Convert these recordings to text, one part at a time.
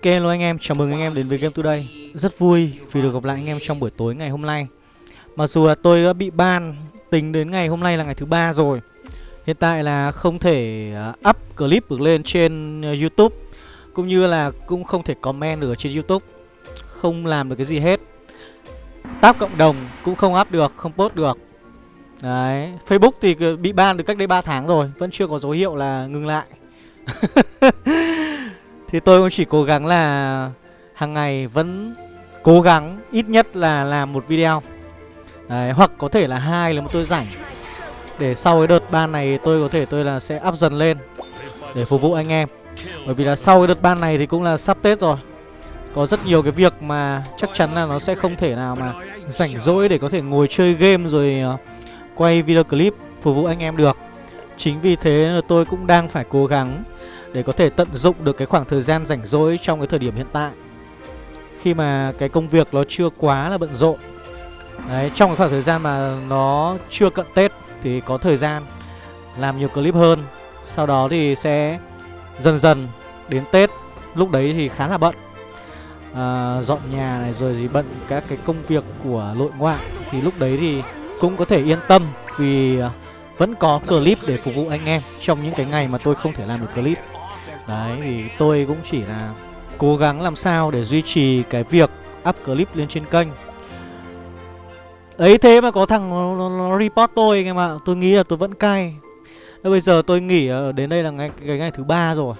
Ok hello anh em, chào mừng anh em đến với Game Today. Rất vui vì được gặp lại anh em trong buổi tối ngày hôm nay. Mặc dù là tôi đã bị ban tính đến ngày hôm nay là ngày thứ ba rồi. Hiện tại là không thể à, up clip được lên trên à, Youtube Cũng như là cũng không thể comment được trên Youtube. Không làm được cái gì hết. Tab cộng đồng cũng không up được, không post được. Đấy, Facebook thì à, bị ban từ cách đây 3 tháng rồi Vẫn chưa có dấu hiệu là ngừng lại. Thì tôi cũng chỉ cố gắng là hàng ngày vẫn cố gắng ít nhất là làm một video. Đấy, hoặc có thể là hai là một tôi rảnh. Để sau cái đợt ban này tôi có thể tôi là sẽ up dần lên để phục vụ anh em. Bởi vì là sau cái đợt ban này thì cũng là sắp tết rồi. Có rất nhiều cái việc mà chắc chắn là nó sẽ không thể nào mà rảnh rỗi để có thể ngồi chơi game rồi ờ, quay video clip phục vụ anh em được. Chính vì thế là tôi cũng đang phải cố gắng để có thể tận dụng được cái khoảng thời gian rảnh rỗi trong cái thời điểm hiện tại. Khi mà cái công việc nó chưa quá là bận rộn. Đấy, trong cái khoảng thời gian mà nó chưa cận Tết thì có thời gian làm nhiều clip hơn. Sau đó thì sẽ dần dần đến Tết Lúc đấy thì khá là bận. À, Dọn nhà này rồi thì bận các cái công việc của nội ngoại Thì lúc đấy thì cũng có thể yên tâm Vì à, vẫn có clip để phục vụ anh em Trong những cái ngày mà tôi không thể làm được clip. Đấy thì tôi cũng chỉ là cố gắng làm sao để duy trì cái việc up clip lên trên kênh. Ấy thế mà có thằng nó, nó, report tôi anh em ạ. Tôi nghĩ là tôi vẫn cay. Bây giờ tôi nghỉ đến đây là ngày, cái ngày thứ ba rồi.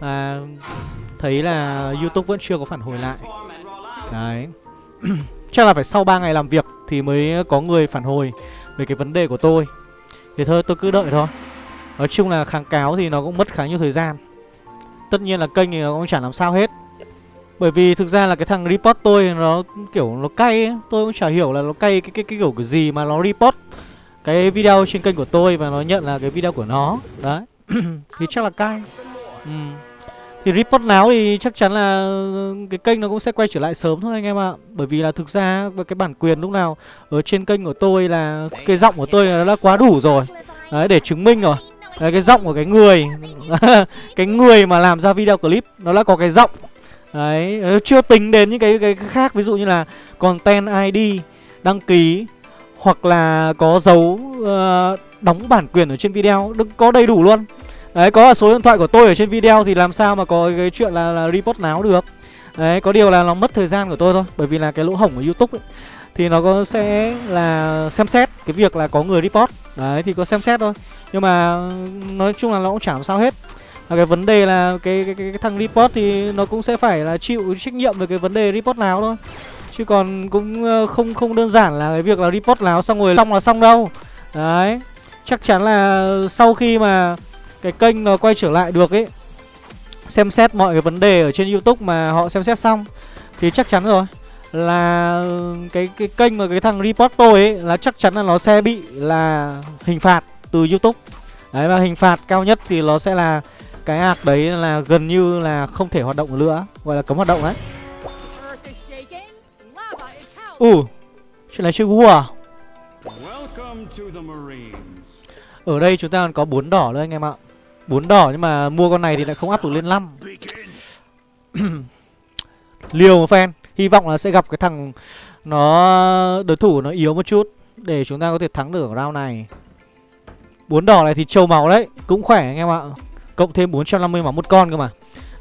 Và Thấy là Youtube vẫn chưa có phản hồi lại. Đấy. Chắc là phải sau 3 ngày làm việc Thì mới có người phản hồi Về cái vấn đề của tôi. Thì thôi tôi cứ đợi thôi. Nói chung là kháng cáo thì nó cũng mất khá nhiều thời gian. Tất nhiên là kênh thì nó cũng chẳng làm sao hết. Bởi vì thực ra là cái thằng report tôi nó kiểu nó cay ấy. Tôi cũng chả hiểu là nó cay cái, cái, cái kiểu cái gì mà nó report cái video trên kênh của tôi và nó nhận là cái video của nó. Đấy. Thì chắc là cay. Ừ. Thì report nào thì chắc chắn là cái kênh nó cũng sẽ quay trở lại sớm thôi anh em ạ. Bởi vì là thực ra cái bản quyền lúc nào ở trên kênh của tôi là cái giọng của tôi nó đã quá đủ rồi. Đấy để chứng minh rồi. Đấy, cái giọng của cái người. Cái người mà làm ra video clip Nó đã có cái giọng. Đấy, chưa tính đến những cái, cái khác. Ví dụ như là content ID Đăng ký Hoặc là có dấu uh, đóng bản quyền ở trên video. Đừng có đầy đủ luôn. Đấy, có là số điện thoại của tôi ở trên video Thì làm sao mà có cái chuyện là, là report náo được. Đấy, có điều là nó mất thời gian của tôi thôi Bởi vì là cái lỗ hổng của Youtube ấy, Thì nó có sẽ là xem xét Cái việc là có người report Đấy, thì có xem xét thôi. Nhưng mà nói chung là nó cũng chẳng sao hết. Và cái vấn đề là cái, cái, cái, cái thằng report thì nó cũng sẽ phải là chịu trách nhiệm về cái vấn đề report nào thôi. Chứ còn cũng không không đơn giản là cái việc là report nào xong rồi xong là xong đâu. Đấy chắc chắn là sau khi mà cái kênh nó quay trở lại được ấy xem xét mọi cái vấn đề ở trên youtube mà họ xem xét xong thì chắc chắn rồi là cái cái kênh mà cái thằng report tôi ấy là chắc chắn là nó sẽ bị là hình phạt từ youtube. Đấy và hình phạt cao nhất thì nó sẽ là cái ạc đấy là gần như là không thể hoạt động nữa Gọi là cấm hoạt động đấy Ừ Chuyện này chơi vua à? Ở đây chúng ta còn có bốn đỏ nữa anh em ạ. Bốn đỏ nhưng mà mua con này thì lại không áp được lên 5 Liều một phen Hy vọng là sẽ gặp cái thằng Nó đối thủ nó yếu một chút Để chúng ta có thể thắng được ở round này. Bốn đỏ này thì trâu máu đấy Cũng khỏe anh em ạ. Cộng thêm 450 máu một con cơ mà.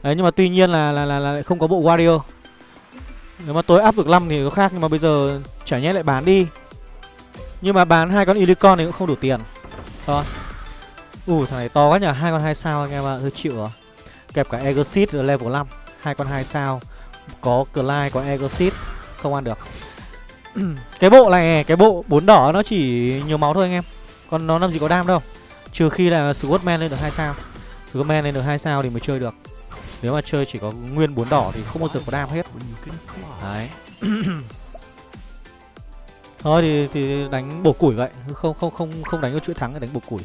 Đấy nhưng mà tuy nhiên là là, là, là không có bộ Warrior Nếu mà tối áp được 5 thì có khác Nhưng mà bây giờ chả nhẽ lại bán đi. Nhưng mà bán hai con Unicorn thì cũng không đủ tiền. Thôi. Ủ thằng này to quá nhỉ hai con hai sao anh em ạ hơi chịu rồi. Kẹp cả Exit level 5 hai con hai sao. Có Clyde có Exit Không ăn được. Cái bộ này Cái bộ bốn đỏ nó chỉ nhiều máu thôi anh em. Còn nó làm gì có đam đâu. Trừ khi là Swordman lên được hai sao. Superman lên được hai sao thì mới chơi được. Nếu mà chơi chỉ có nguyên bốn đỏ thì không bao giờ có đam hết. Đấy. Thôi thì thì đánh bổ củi vậy. Không không không không đánh có chuỗi thắng đánh bổ củi.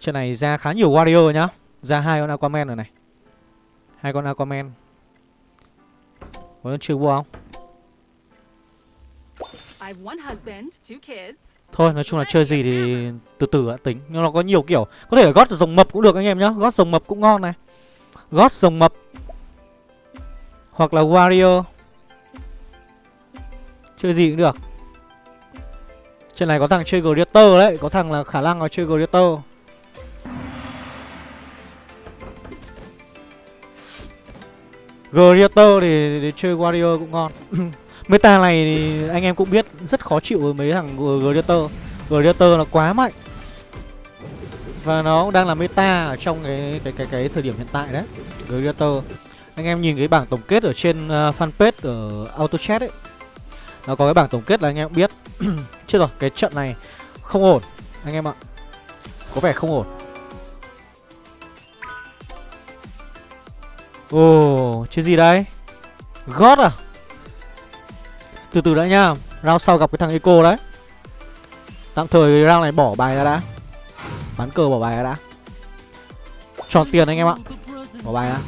Trận này ra khá nhiều warrior nhá Ra hai con Aquaman rồi này. Hai con Aquaman. Có chơi vua không? Thôi nói chung là chơi gì thì từ từ đã tính. Nhưng nó có nhiều kiểu. Có thể gót rồng mập cũng được anh em nhá. Gót rồng mập cũng ngon này. Gót rồng mập. Hoặc là warrior. Chơi gì cũng được. Trên này có thằng chơi Gladiator đấy. Có thằng là khả năng là chơi Gladiator Greater thì, thì chơi Warrior cũng ngon. Meta này thì anh em cũng biết rất khó chịu với mấy thằng Greater Greater là quá mạnh. Và nó cũng đang là meta ở trong cái cái cái cái thời điểm hiện tại đấy Greater Anh em nhìn cái bảng tổng kết ở trên uh, fanpage ở AutoChat ấy. Nó có cái bảng tổng kết là anh em cũng biết. Chết rồi, cái trận này không ổn Anh em ạ. Có vẻ không ổn. Ồ, oh, chơi gì đây? God à? Từ từ đã nha. Round sau gặp cái thằng Eco đấy. Tạm thời round này bỏ bài ra đã. Bán cờ bỏ bài ra đã. Tròn tiền anh em ạ. Bỏ bài ra.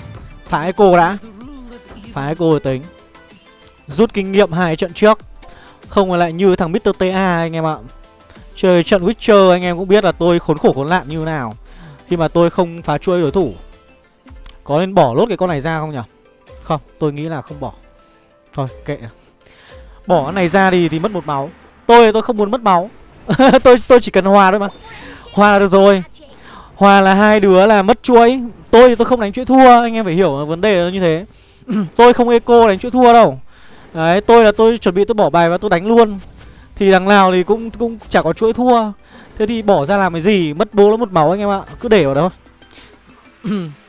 Phá Eco đã. Phá Eco rồi tính. Rút kinh nghiệm hai trận trước. Không lại như thằng Mr. TA anh em ạ. Chơi trận Witcher anh em cũng biết là tôi khốn khổ khốn nạn như nào. Khi mà tôi không phá chuôi đối thủ. Có nên bỏ lốt cái con này ra không nhỉ Không, tôi nghĩ là không bỏ. Thôi, kệ. Bỏ cái này ra thì thì mất một máu. Tôi tôi không muốn mất máu. Tôi tôi chỉ cần hòa thôi mà. Hòa là được rồi. Hòa là hai đứa là mất chuỗi. Tôi tôi không đánh chuỗi thua, anh em phải hiểu vấn đề là như thế. Tôi không eco đánh chuỗi thua đâu. Đấy, tôi là tôi chuẩn bị tôi bỏ bài và tôi đánh luôn. Thì đằng nào thì cũng cũng chả có chuỗi thua. Thế thì bỏ ra làm cái gì? Mất bố nó một máu anh em ạ. Cứ để vào đó.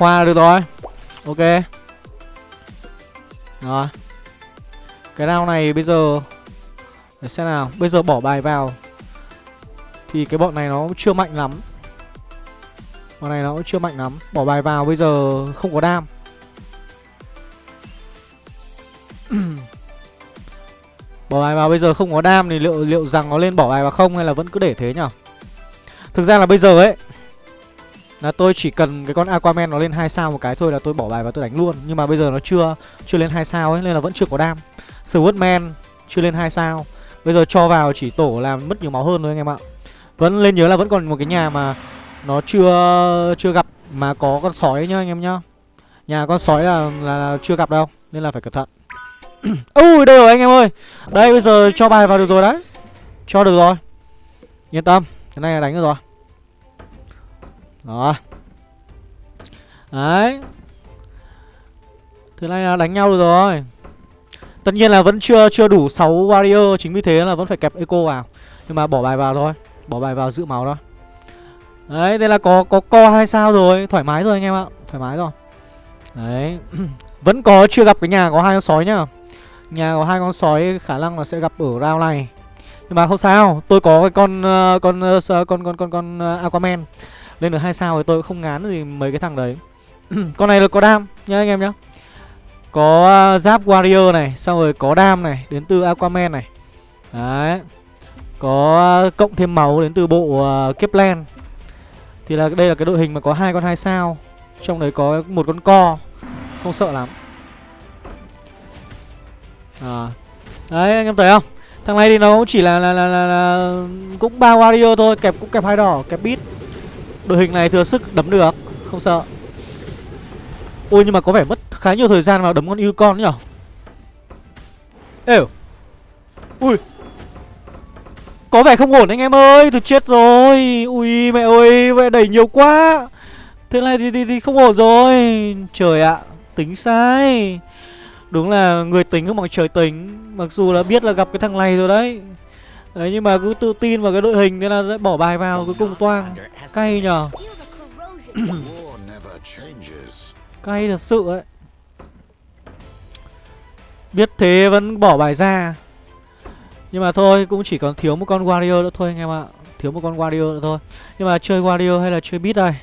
hoa được rồi. Ok. Rồi. Cái round này bây giờ, Để xem nào. Bây giờ bỏ bài vào. Thì cái bọn này nó chưa mạnh lắm. Bọn này nó cũng chưa mạnh lắm. Bỏ bài vào bây giờ không có đam. Bỏ bài vào bây giờ không có đam Thì liệu liệu rằng nó lên bỏ bài vào không Hay là vẫn cứ để thế nhở? Thực ra là bây giờ ấy là tôi chỉ cần cái con Aquaman nó lên hai sao một cái thôi là tôi bỏ bài và tôi đánh luôn. Nhưng mà bây giờ nó chưa chưa lên hai sao ấy nên là vẫn chưa có đam. Swordman chưa lên hai sao. Bây giờ cho vào chỉ tổ làm mất nhiều máu hơn thôi anh em ạ. Vẫn lên nhớ là vẫn còn một cái nhà mà nó chưa chưa gặp mà có con sói nhá anh em nhá. Nhà con sói là, là, là chưa gặp đâu nên là phải cẩn thận. Ui đây rồi anh em ơi. Đây bây giờ cho bài vào được rồi đấy. Cho được rồi. Yên tâm cái này là đánh được rồi đó. Đấy. Thế này là đánh nhau được rồi. Tất nhiên là vẫn chưa chưa đủ 6 warrior Chính vì thế là vẫn phải kẹp eco vào. Nhưng mà bỏ bài vào thôi. Bỏ bài vào giữ máu đó, Đấy đây là có có co hai sao rồi? Thoải mái rồi anh em ạ. Thoải mái rồi. Đấy. Vẫn có chưa gặp cái nhà có hai con sói nhá. Nhà có hai con sói khả năng là sẽ gặp ở round này. Nhưng mà không sao. Tôi có cái con ờ, ờ, con, con con con con Aquaman lên được hai sao thì tôi không ngán gì mấy cái thằng đấy. Con này là có đam nhá anh em nhá. Có à, giáp warrior này xong rồi có đam này đến từ aquaman này. Đấy. Có à, cộng thêm máu đến từ bộ uh, kepler. Thì là đây là cái đội hình mà có hai con hai sao. Trong đấy có một con co. Không sợ lắm. À. đấy anh em thấy không? Thằng này thì nó cũng chỉ là là là, là, là cũng ba warrior thôi kẹp cũng kẹp hai đỏ kẹp bit Đội hình này thừa sức đấm được. Không sợ. Ôi nhưng mà có vẻ mất khá nhiều thời gian vào đấm con yêu con nhỉ? Ê Ui. Có vẻ không ổn anh em ơi Tôi chết rồi. Ui mẹ ơi Mẹ đẩy nhiều quá. Thế này thì, thì, thì không ổn rồi. Trời ạ Tính sai. Đúng là người tính không bằng trời tính. Mặc dù là biết là gặp cái thằng này rồi đấy. Đấy nhưng mà cứ tự tin vào cái đội hình Thế là bỏ bài vào cuối cùng toang. Cay nhờ. Cay thật sự đấy Biết thế vẫn bỏ bài ra. Nhưng mà thôi cũng chỉ còn thiếu một con Warrior nữa thôi anh em ạ. Thiếu một con Warrior nữa thôi. Nhưng mà chơi Warrior hay là chơi Beat đây?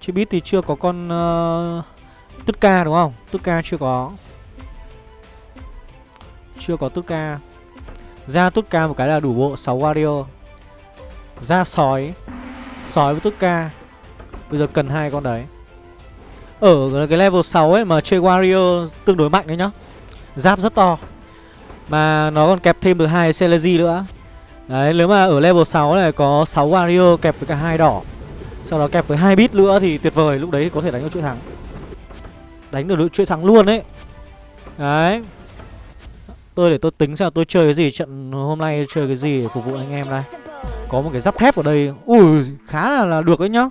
Chơi Beat thì chưa có con uh, Tất ca đúng không? Tất ca chưa có. Chưa có tất ca ra tốt ca một cái là đủ bộ 6 Wario. Ra sói Sói với tốt ca. Bây giờ cần hai con đấy. Ở cái level 6 ấy mà chơi Wario tương đối mạnh đấy nhá. Giáp rất to. Mà nó còn kẹp thêm được hai Celeji nữa. Đấy, nếu mà ở level 6 này có 6 warrior kẹp với cả hai đỏ, Sau đó kẹp với hai bit nữa thì tuyệt vời, Lúc đấy có thể đánh được chuỗi thắng. Đánh được chuỗi thắng luôn đấy Đấy. Tôi để tôi tính xem tôi chơi cái gì Trận hôm nay chơi cái gì để phục vụ anh em đây Có một cái giáp thép ở đây. Ui khá là, là được đấy nhá.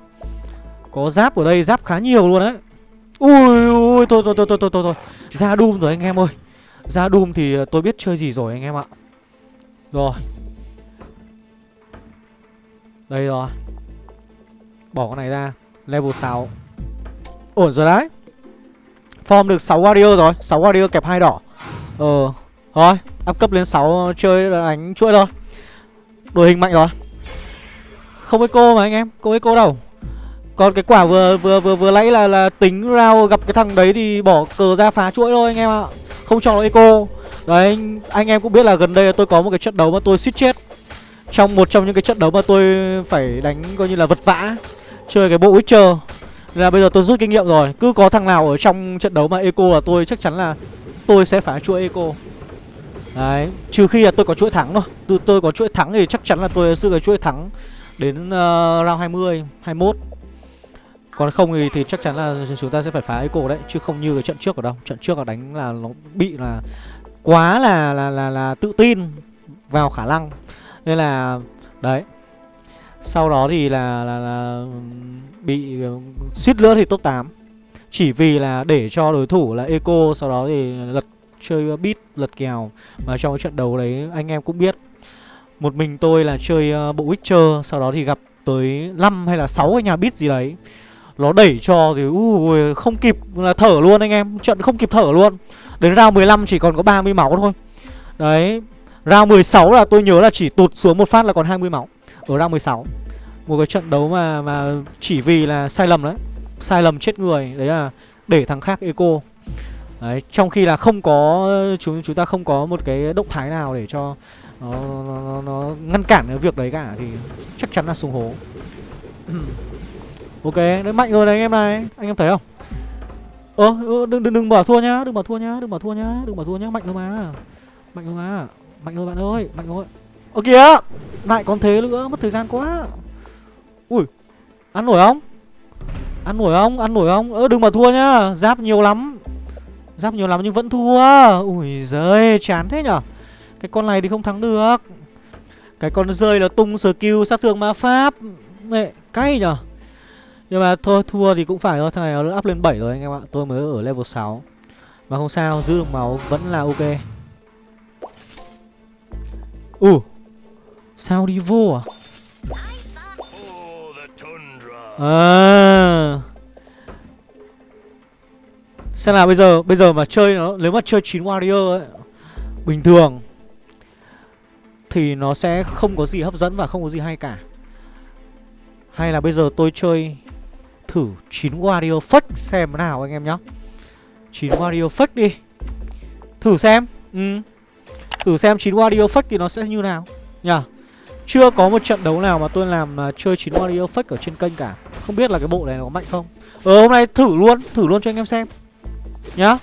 Có giáp ở đây giáp khá nhiều luôn đấy. Ui ui thôi thôi thôi thôi thôi thôi Ra Doom rồi anh em ơi. Ra Doom thì tôi biết chơi gì rồi anh em ạ. Rồi. Đây rồi. Bỏ con này ra. Level 6 Ổn rồi đấy. Form được 6 warrior rồi. 6 warrior kẹp hai đỏ. Ờ. Rồi, Up cấp lên 6 chơi đánh chuỗi thôi Đội hình mạnh rồi Không eco mà anh em Không eco đâu còn cái quả vừa vừa vừa vừa nãy là là tính rao gặp cái thằng đấy thì bỏ cờ ra phá chuỗi thôi anh em ạ. Không cho nó eco. Đấy anh, anh em cũng biết là gần đây tôi có một cái trận đấu mà tôi suýt chết. Trong một trong những cái trận đấu mà tôi phải đánh coi như là vật vã chơi cái bộ Witcher. Nên là bây giờ tôi rút kinh nghiệm rồi, cứ có thằng nào ở trong trận đấu mà eco là tôi chắc chắn là tôi sẽ phá chuỗi eco. Đấy, trừ khi là tôi có chuỗi thắng thôi. Từ tôi có chuỗi thắng thì chắc chắn là tôi sẽ cái chuỗi thắng đến uh, round 20, 21 còn không thì, thì chắc chắn là chúng ta sẽ phải phá eco đấy Chứ không như cái trận trước ở đâu. Trận trước là đánh là nó bị là Quá là là là, là tự tin Vào khả năng. Nên là Đấy. Sau đó thì là, là, là Bị suýt nữa thì top 8 Chỉ vì là để cho đối thủ là eco Sau đó thì lật chơi beat lật kèo. Mà trong cái trận đấu đấy anh em cũng biết Một mình tôi là chơi ờ, bộ Witcher Sau đó thì gặp tới 5 hay là 6 cái nhà beat gì đấy. Nó đẩy cho thì ui, không kịp là thở luôn anh em Trận không kịp thở luôn. Đến round 15 chỉ còn có 30 máu thôi. Đấy Round 16 là tôi nhớ là chỉ tụt xuống một phát là còn 20 máu Ở round 16 Một cái trận đấu mà mà chỉ vì là sai lầm đấy Sai lầm chết người Đấy là để thằng khác eco. Đấy, trong khi là không có chúng chúng ta không có một cái động thái nào để cho nó, nó, nó, nó ngăn cản cái việc đấy cả thì chắc chắn là xuống hố. Ok, đấy mạnh rồi đấy anh em này Anh em thấy không? Ơ, ờ, đừng, đừng đừng bỏ thua nhá Đừng bỏ thua nhá, đừng bỏ thua nhá Đừng bỏ thua nhá, mạnh rồi mà Mạnh rồi mà Mạnh rồi bạn ơi, mạnh rồi Ơ kìa, lại còn thế nữa, mất thời gian quá. Ui, ăn nổi không? Ăn nổi không, ăn nổi không? Ơ đừng bỏ thua nhá, giáp nhiều lắm. Giáp nhiều lắm nhưng vẫn thua. Ui giời, chán thế nhở? Cái con này thì không thắng được. Cái con rơi là tung skill sát thương ma pháp. Mẹ, cay nhở? Nhưng mà thôi thua thì cũng phải thôi. Thằng này nó up lên 7 rồi anh em ạ. Tôi mới ở level 6 Mà không sao giữ được máu vẫn là ok. Ù uh, Sao đi vô à? À Xem nào bây giờ Bây giờ mà chơi nó Nếu mà chơi 9 warrior ấy Bình thường Thì nó sẽ không có gì hấp dẫn và không có gì hay cả. Hay là bây giờ tôi chơi thử 9 warrior fake xem nào anh em nhá. 9 warrior fake đi. Thử xem. Ừ. Thử xem 9 warrior fake thì nó sẽ như nào Nhờ Chưa có một trận đấu nào mà tôi làm uh, chơi 9 warrior fake ở trên kênh cả. Không biết là cái bộ này nó có mạnh không? Ờ hôm nay thử luôn Thử luôn cho anh em xem. Nhá.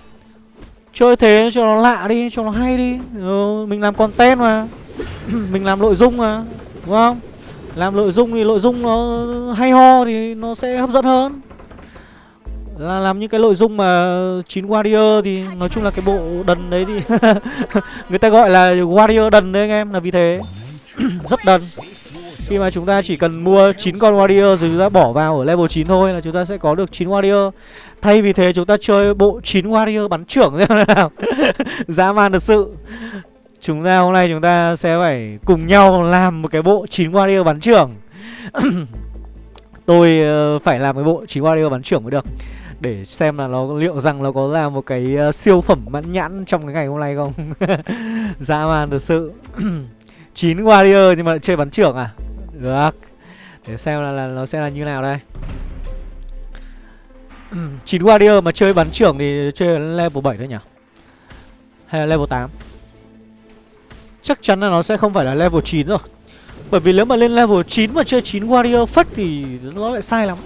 Chơi thế cho nó lạ đi Cho nó hay đi. Ừ, Mình làm content mà. Mình làm nội dung mà Đúng không? Làm nội dung thì nội dung nó hay ho thì nó sẽ hấp dẫn hơn. Là làm những cái nội dung mà chín warrior thì nói chung là cái bộ đần đấy thì người ta gọi là warrior đần đấy anh em là vì thế. Rất đần khi mà chúng ta chỉ cần mua 9 con warrior rồi chúng ta bỏ vào ở level 9 thôi là chúng ta sẽ có được 9 warrior. Thay vì thế chúng ta chơi bộ 9 warrior bắn trưởng thế nào dã man thật sự. Chúng ta hôm nay chúng ta sẽ phải cùng nhau làm một cái bộ 9 warrior bắn trưởng. Tôi ờ, phải làm cái bộ 9 warrior bắn trưởng mới được. Để xem là nó liệu rằng nó có là một cái uh, siêu phẩm mãn nhãn trong cái ngày hôm nay không. Dã man thật sự. 9 warrior nhưng mà chơi bắn trưởng à? Được. Để xem là, là nó sẽ là như nào đây. 9 warrior mà chơi bắn trưởng thì chơi level 7 thôi nhỉ? Hay là level 8 Chắc chắn là nó sẽ không phải là level 9 rồi. Bởi vì nếu mà lên level 9 mà chơi 9 Warrior Fake thì nó lại sai lắm.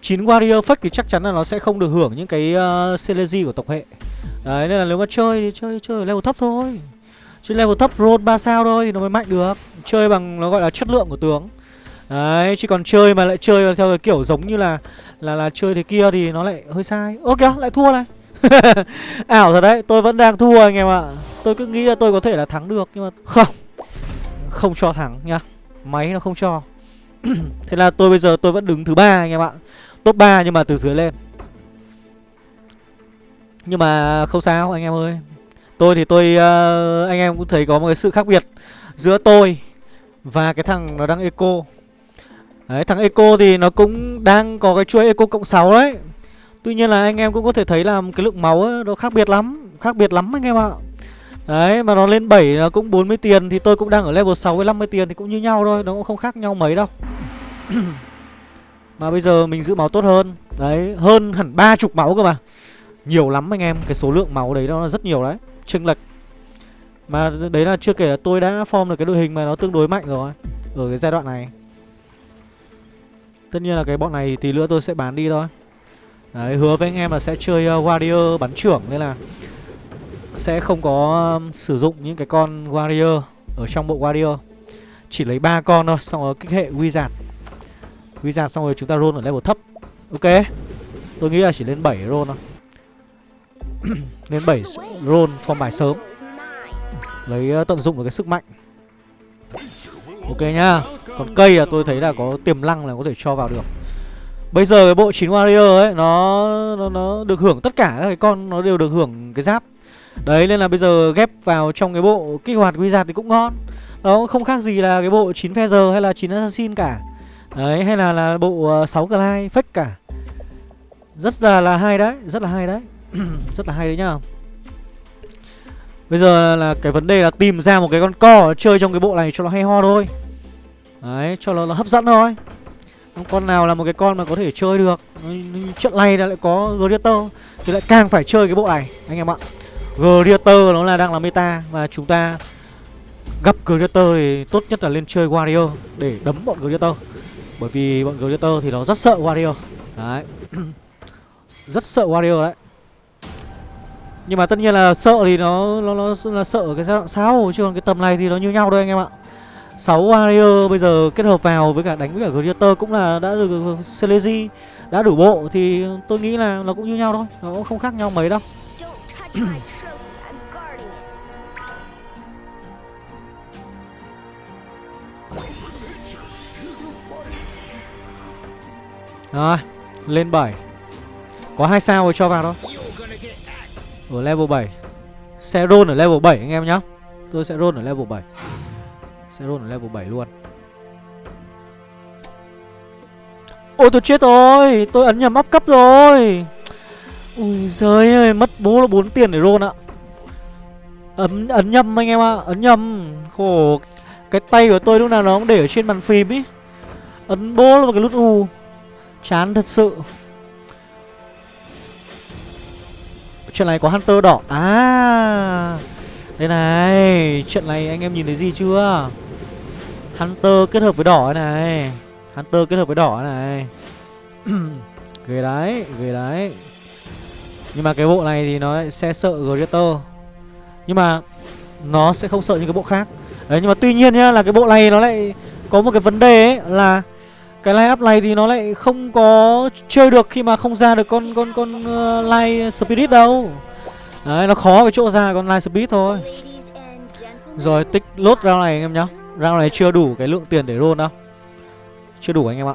9 Warrior Fake thì chắc chắn là nó sẽ không được hưởng những cái ờ, uh, Celeji của tộc hệ. Đấy nên là nếu mà chơi thì chơi chơi level thấp thôi. Chứ level thấp roll 3 sao thôi thì nó mới mạnh được Chơi bằng nó gọi là chất lượng của tướng Đấy, chứ còn chơi mà lại chơi theo cái kiểu giống như là là là chơi thế kia thì nó lại hơi sai. Ơ kìa, lại thua này. Ảo thật đấy, tôi vẫn đang thua anh em ạ. Tôi cứ nghĩ là tôi có thể là thắng được nhưng mà không. Không cho thắng nhá. Máy nó không cho. thế là tôi bây giờ tôi vẫn đứng thứ ba anh em ạ. Top 3 nhưng mà từ dưới lên. Nhưng mà không sao anh em ơi. Tôi thì tôi uh, anh em cũng thấy có một cái sự khác biệt giữa tôi và cái thằng nó đang eco. Đấy thằng Eco thì nó cũng đang có cái chuỗi Eco cộng 6 đấy. Tuy nhiên là anh em cũng có thể thấy là cái lượng máu ấy, nó khác biệt lắm Khác biệt lắm anh em ạ. Đấy mà nó lên 7 nó cũng 40 tiền Thì tôi cũng đang ở level 6 với 50 tiền thì cũng như nhau thôi Nó cũng không khác nhau mấy đâu. Mà bây giờ mình giữ máu tốt hơn. Đấy hơn hẳn ba chục máu cơ mà. Nhiều lắm anh em Cái số lượng máu đấy nó rất nhiều đấy. Chênh lệch. Mà đấy là chưa kể là tôi đã form được cái đội hình mà nó tương đối mạnh rồi Ở cái giai đoạn này. Tất nhiên là cái bọn này tí nữa tôi sẽ bán đi thôi. Đấy, hứa với anh em là sẽ chơi uh, Warrior bắn trưởng Nên là sẽ không có um, sử dụng những cái con Warrior ở trong bộ Warrior. Chỉ lấy ba con thôi, xong rồi kích hệ Wizard. Wizard xong rồi chúng ta roll ở level thấp. Ok. Tôi nghĩ là chỉ lên 7 roll thôi. nên 7 roll form bài sớm. Lấy ờ, tận dụng được cái sức mạnh. Ok nhá. Còn cây là tôi thấy là có tiềm năng là có thể cho vào được. Bây giờ cái bộ 9 warrior ấy nó, nó nó được hưởng tất cả các cái con nó đều được hưởng cái giáp. Đấy nên là bây giờ ghép vào trong cái bộ kích hoạt wizard thì cũng ngon. Nó không khác gì là cái bộ 9 feather hay là 9 assassin cả. Đấy hay là là bộ ờ, uh, 6 glide fake cả. Rất là là hay đấy, rất là hay đấy. Rất là hay đấy nhá. Bây giờ là cái vấn đề là tìm ra một cái con co chơi trong cái bộ này cho nó hay ho thôi. Đấy, cho nó, nó hấp dẫn thôi. Con nào là một cái con mà có thể chơi được. Trận này lại có Greater Thì lại càng phải chơi cái bộ này Anh em ạ. Greater nó là đang là meta Và chúng ta gặp Greater thì tốt nhất là lên chơi Warrior Để đấm bọn Greater Bởi vì bọn Greater thì nó rất sợ Warrior. Đấy. Rất sợ Warrior đấy nhưng mà tất nhiên là sợ thì nó nó, nó là sợ cái giai đoạn sau chứ còn cái tầm này thì nó như nhau thôi anh em ạ. 6 warrior bây giờ kết hợp vào với cả đánh với cả Gladiator cũng là đã được Celesi đã đủ bộ thì tôi nghĩ là nó cũng như nhau thôi, nó cũng không khác nhau mấy đâu. Rồi, lên 7. Có hai sao rồi cho vào thôi. Ở level 7 Sẽ roll ở level 7 anh em nhá. Tôi sẽ roll ở level 7 Sẽ roll ở level 7 luôn. Ôi tôi chết rồi. Tôi ấn nhầm up cấp rồi. Ui giời ơi Mất bố là 4 tiền để roll ạ. Ấn, ấn nhầm anh em ạ à. Ấn nhầm. Khổ. Cái tay của tôi lúc nào nó cũng để ở trên bàn phím ý. Ấn bố là một cái nút U. Chán thật sự. Trận này có Hunter đỏ. À. Đây này Trận này anh em nhìn thấy gì chưa? Hunter kết hợp với đỏ này. Hunter kết hợp với đỏ này. Ghê đấy Ghê đấy. Nhưng mà cái bộ này thì nó sẽ sợ Greater. Nhưng mà Nó sẽ không sợ những cái bộ khác. Đấy, nhưng mà tuy nhiên nhá, là cái bộ này nó lại Có một cái vấn đề ấy là cái line up này thì nó lại không có chơi được khi mà không ra được con con con uh, line spirit đâu. Đấy nó khó cái chỗ ra con line spirit thôi. Rồi tích lốt round này anh em nhá. Round này chưa đủ cái lượng tiền để roll đâu. Chưa đủ anh em ạ.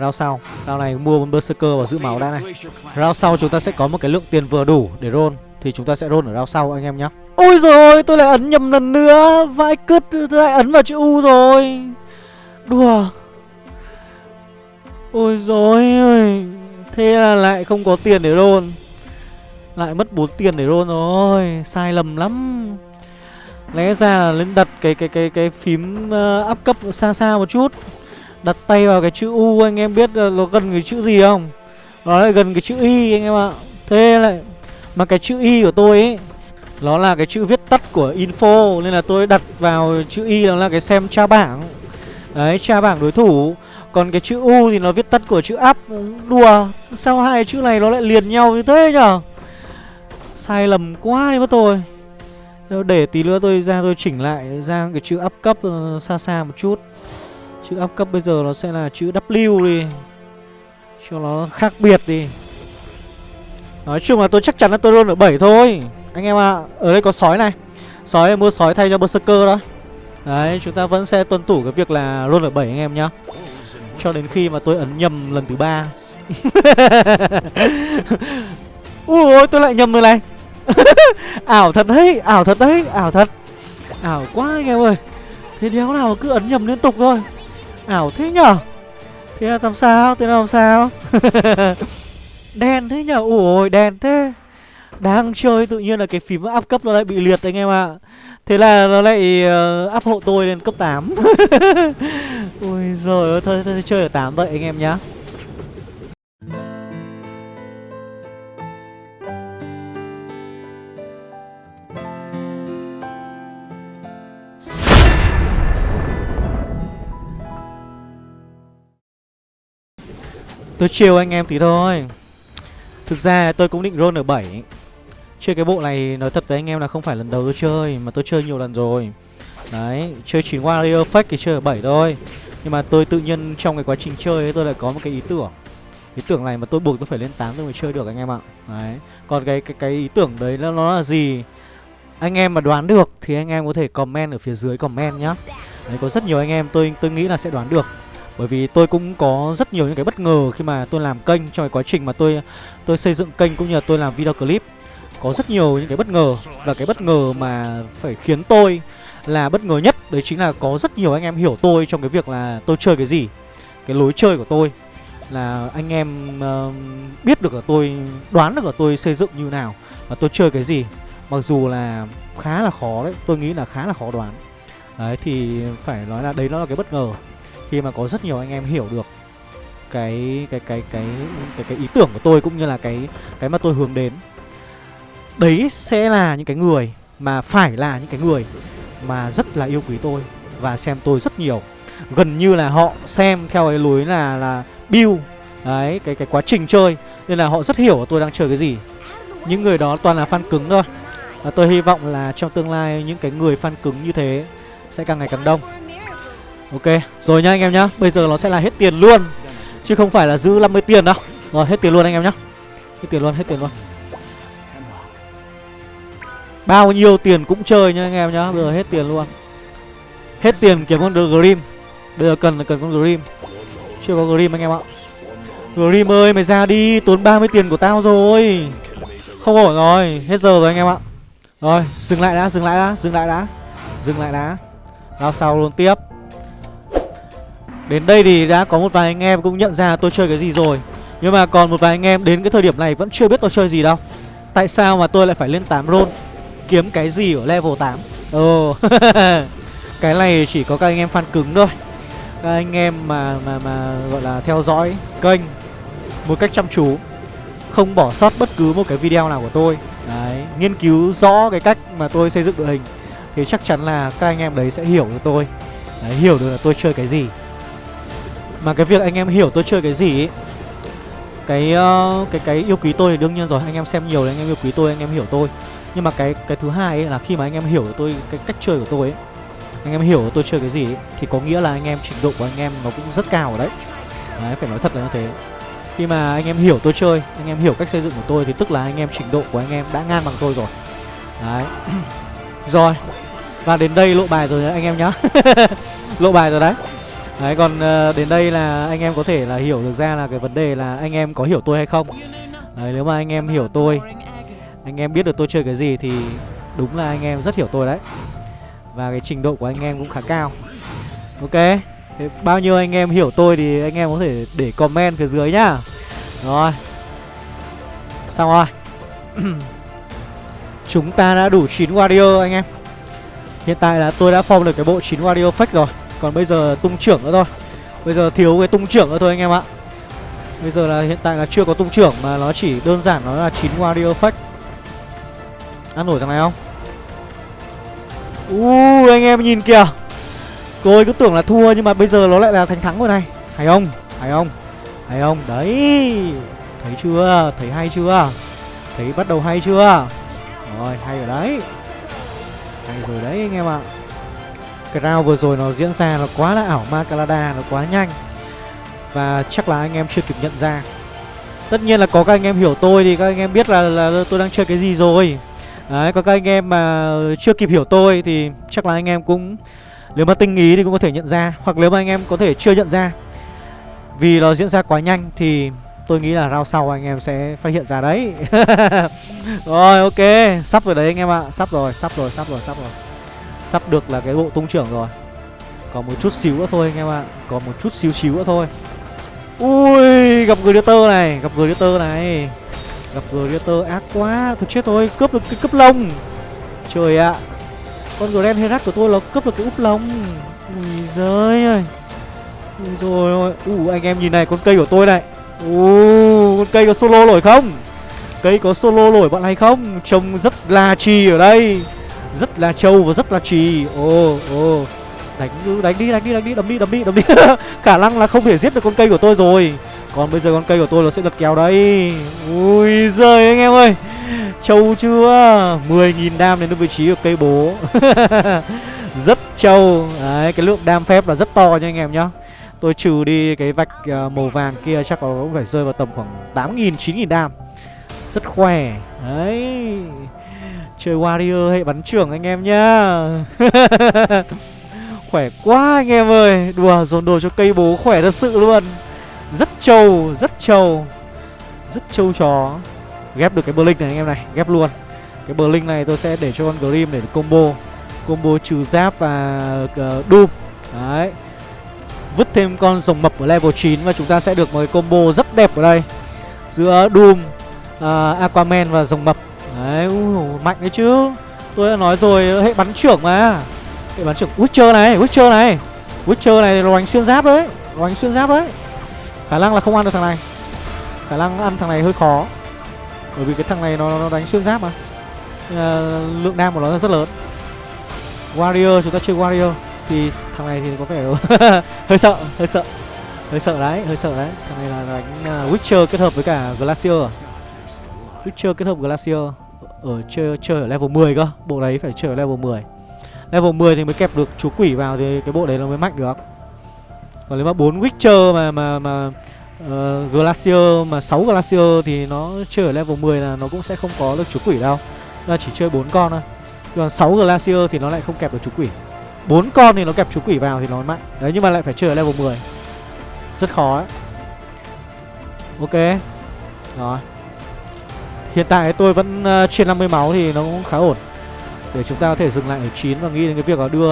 Round sau, round này mua một berserker và giữ máu đã này. Round sau chúng ta sẽ có một cái lượng tiền vừa đủ để roll thì chúng ta sẽ roll ở round sau anh em nhá. Ôi rồi, tôi lại ấn nhầm lần nữa. Vãi cứt tôi lại ấn vào chữ U rồi. Đùa. Ôi dồi ơi Thế là lại không có tiền để roll. Lại mất 4 tiền để roll rồi Sai lầm lắm. Lẽ ra là lên đặt cái cái cái cái phím ờ, uh, áp cấp xa xa một chút. Đặt tay vào cái chữ U anh em biết nó gần cái chữ gì không? Nó lại gần cái chữ Y anh em ạ. Thế lại Mà cái chữ Y của tôi ấy Nó là cái chữ viết tắt của info Nên là tôi đặt vào chữ Y là cái xem tra bảng. Đấy tra bảng đối thủ còn cái chữ U thì nó viết tắt của chữ up Đùa Sao hai chữ này nó lại liền nhau như thế nhở? Sai lầm quá đi mất tôi. Để tí nữa tôi ra tôi chỉnh lại ra cái chữ up cấp ờ, xa xa một chút. Chữ up cấp bây giờ nó sẽ là chữ W đi. Cho nó khác biệt đi. Nói chung là tôi chắc chắn là tôi luôn ở 7 thôi. Anh em ạ à, Ở đây có sói này. Sói mua sói thay cho Berserker đó. Đấy chúng ta vẫn sẽ tuân thủ cái việc là luôn ở 7 anh em nhá. Cho đến khi mà tôi ấn nhầm lần thứ ba. Ui tôi lại nhầm rồi này. Ảo thật đấy ảo thật đấy ảo thật. Ảo quá anh em ơi. Thế đéo nào cứ ấn nhầm liên tục thôi. Ảo thế nhở? Thế là làm sao? Thế là làm sao? Đen thế nhở? Ủa đen thế đang chơi tự nhiên là cái phím áp cấp nó lại bị liệt anh em ạ. À. Thế là nó lại ờ, uh, áp hộ tôi lên cấp 8 ui giời ơi thôi, thôi, thôi chơi ở 8 vậy anh em nhá. Tôi chiều anh em tí thôi. Thực ra tôi cũng định roll ở 7 Chơi cái bộ này nói thật với anh em là không phải lần đầu tôi chơi Mà tôi chơi nhiều lần rồi. Đấy, chơi 9 warrior fake thì chơi ở 7 thôi. Nhưng mà tôi tự nhiên trong cái quá trình chơi ấy, tôi lại có một cái ý tưởng. Ý tưởng này mà tôi buộc tôi phải lên 8 tôi mới chơi được anh em ạ. Đấy, còn cái cái cái ý tưởng đấy nó, nó là gì? Anh em mà đoán được thì anh em có thể comment ở phía dưới comment nhá. Đấy, có rất nhiều anh em tôi tôi nghĩ là sẽ đoán được. Bởi vì tôi cũng có rất nhiều những cái bất ngờ khi mà tôi làm kênh trong cái quá trình mà tôi tôi xây dựng kênh cũng như là tôi làm video clip có rất nhiều những cái bất ngờ. Và cái bất ngờ mà phải khiến tôi là bất ngờ nhất đấy chính là có rất nhiều anh em hiểu tôi trong cái việc là tôi chơi cái gì cái lối chơi của tôi là anh em uh, biết được là tôi đoán được là tôi xây dựng như nào và tôi chơi cái gì. Mặc dù là khá là khó đấy tôi nghĩ là khá là khó đoán. Đấy thì phải nói là đấy nó là cái bất ngờ. Khi mà có rất nhiều anh em hiểu được cái cái cái cái cái cái ý tưởng của tôi cũng như là cái cái mà tôi hướng đến đấy sẽ là những cái người mà phải là những cái người mà rất là yêu quý tôi và xem tôi rất nhiều. Gần như là họ xem theo cái lối là là build đấy cái cái quá trình chơi. Nên là họ rất hiểu tôi đang chơi cái gì. Những người đó toàn là fan cứng thôi. Và tôi hy vọng là trong tương lai những cái người fan cứng như thế sẽ càng ngày càng đông. Ok, rồi nha anh em nhá. Bây giờ nó sẽ là hết tiền luôn. Chứ không phải là giữ 50 tiền đâu. Rồi, hết tiền luôn anh em nhá. Hết tiền luôn, hết tiền luôn. Bao nhiêu tiền cũng chơi nha anh em nhá, Bây giờ hết tiền luôn. Hết tiền kiếm con Grim. Bây giờ cần là cần con Grim. Chưa có Grim anh em ạ. Grim ơi, mày ra đi, Tốn 30 tiền của tao rồi. Không ổn rồi, Hết giờ rồi anh em ạ. Rồi, dừng lại đã, dừng lại đã, dừng lại đã, Dừng lại đã. Lao sau luôn tiếp. Đến đây thì đã có một vài anh em cũng nhận ra tôi chơi cái gì rồi. Nhưng mà còn một vài anh em đến cái thời điểm này vẫn chưa biết tôi chơi gì đâu. Tại sao mà tôi lại phải lên 8 roll Kiếm cái gì ở level 8 Ồ oh. Cái này chỉ có các anh em fan cứng thôi. Các anh em mà mà mà gọi là theo dõi kênh Một cách chăm chú Không bỏ sót bất cứ một cái video nào của tôi. Đấy Nghiên cứu rõ cái cách mà tôi xây dựng đội hình Thì chắc chắn là các anh em đấy sẽ hiểu được tôi. Đấy, hiểu được là tôi chơi cái gì. Mà cái việc anh em hiểu tôi chơi cái gì ấy cái uh, cái cái yêu quý tôi thì đương nhiên rồi. Anh em xem nhiều thì anh em yêu quý tôi anh em hiểu tôi nhưng mà cái cái thứ hai ấy là khi mà anh em hiểu tôi cái cách chơi của tôi ấy anh em hiểu tôi chơi cái gì ấy, thì có nghĩa là anh em trình độ của anh em nó cũng rất cao ở đấy đấy phải nói thật là như thế khi mà anh em hiểu tôi chơi anh em hiểu cách xây dựng của tôi thì tức là anh em trình độ của anh em đã ngang bằng tôi rồi đấy rồi và đến đây lộ bài rồi đấy anh em nhá lộ bài rồi đấy Đấy còn đến đây là anh em có thể là hiểu được ra là cái vấn đề là anh em có hiểu tôi hay không Đấy nếu mà anh em hiểu tôi anh em biết được tôi chơi cái gì thì đúng là anh em rất hiểu tôi đấy. Và cái trình độ của anh em cũng khá cao. Ok, Thế bao nhiêu anh em hiểu tôi thì anh em có thể để comment phía dưới nhá. Rồi. Xong rồi. Chúng ta đã đủ 9 warrior anh em. Hiện tại là tôi đã form được cái bộ 9 warrior fake rồi. Còn bây giờ tung trưởng nữa thôi. Bây giờ thiếu cái tung trưởng nữa thôi anh em ạ. Bây giờ là hiện tại là chưa có tung trưởng Mà nó chỉ đơn giản nó là 9 warrior fake. Ăn nổi thằng này không? Ui anh em nhìn kìa. Tôi cứ tưởng là thua nhưng mà bây giờ nó lại là thành thắng rồi này. Hay không? Hay không? Hay không? Đấy. Thấy chưa? Thấy hay chưa? Thấy bắt đầu hay chưa? Rồi hay rồi đấy. Hay rồi đấy anh em ạ. Cái round vừa rồi nó diễn ra nó quá là ảo ma Calada Nó quá nhanh. Và chắc là anh em chưa kịp nhận ra. Tất nhiên là có các anh em hiểu tôi thì các anh em biết là, là tôi đang chơi cái gì rồi. Đấy, có các anh em mà chưa kịp hiểu tôi thì chắc là anh em cũng Nếu mà tinh ý thì cũng có thể nhận ra Hoặc nếu mà anh em có thể chưa nhận ra. Vì nó diễn ra quá nhanh thì tôi nghĩ là round sau anh em sẽ phát hiện ra đấy. Rồi ok, sắp rồi đấy anh em ạ. Sắp rồi, sắp rồi, sắp rồi, sắp rồi. Sắp được là cái bộ tung trưởng rồi. Còn một chút xíu nữa thôi anh em ạ. Còn một chút xíu xíu nữa thôi. Ui, gặp người tơ này, gặp người tơ này. Gặp Gladiator ác quá Thôi chết thôi cướp được cái cướp lông. Trời ạ Con Grand Herat của tôi nó cướp được cái úp lông. Ui giời ơi. Ui rồi ôi Ui anh em nhìn này, con cây của tôi này. Ui con cây có solo nổi không? Cây có solo nổi bọn này không? Trông rất là trì ở đây. Rất là trâu và rất là trì. Ồ ồ. Đánh đánh đi đánh đi đánh đi đấm đi đấm đi đấm đi. Khả năng là không thể giết được con cây của tôi rồi. Còn bây giờ con cây của tôi nó sẽ lật kéo đấy, Ui giời anh em ơi. Trâu chưa? 10.000 đam đến được vị trí của cây bố. Rất trâu. Đấy cái lượng đam phép là rất to nha anh em nhá. Tôi trừ đi cái vạch uh, màu vàng kia chắc nó cũng phải rơi vào tầm khoảng 8.000, 9.000 đam. Rất khỏe. Đấy. Chơi Warrior hệ bắn trưởng anh em nhá. Khỏe quá anh em ơi. Đùa dồn đồ cho cây bố khỏe thật sự luôn. Rất trâu, rất trâu. Rất trâu chó. Ghép được cái Blink này anh em này Ghép luôn. Cái Blink này tôi sẽ để cho con Grim để combo. Combo trừ giáp và uh, Doom. Đấy. Vứt thêm con rồng mập ở level 9 Và chúng ta sẽ được một cái combo rất đẹp ở đây. Giữa Doom uh, Aquaman và rồng mập. Đấy, uh, mạnh đấy chứ. Tôi đã nói rồi, hệ bắn trưởng mà. Hệ bắn trưởng Witcher này, Witcher này. Witcher này là đánh xuyên giáp đấy Đánh xuyên giáp đấy. Khả năng là không ăn được thằng này. Khả năng ăn thằng này hơi khó. Bởi vì cái thằng này nó, nó đánh xuyên giáp mà. À, Lượng đam của nó rất lớn. Warrior, chúng ta chơi Warrior Thì thằng này thì có vẻ hơi sợ, hơi sợ. Hơi sợ đấy, hơi sợ đấy. Thằng này là đánh uh, Witcher kết hợp với cả Glacier. Witcher kết hợp Glacier Ở chơi, chơi ở level 10 cơ. Bộ đấy phải chơi ở level 10 Level 10 thì mới kẹp được chú quỷ vào Thì cái bộ đấy nó mới mạnh được. Còn nếu mà 4 Witcher mà mà mà uh, Glacier mà 6 Glacier thì nó chơi ở level 10 là nó cũng sẽ không có được chú quỷ đâu. Nó chỉ chơi 4 con thôi. Còn 6 Glacier thì nó lại không kẹp được chú quỷ. 4 con thì nó kẹp chú quỷ vào thì nó mạnh. Đấy nhưng mà lại phải chơi ở level 10 Rất khó ấy. Ok. Rồi. Hiện tại tôi vẫn uh, trên 50 máu thì nó cũng khá ổn. Để chúng ta có thể dừng lại ở 9 và nghĩ đến cái việc là đưa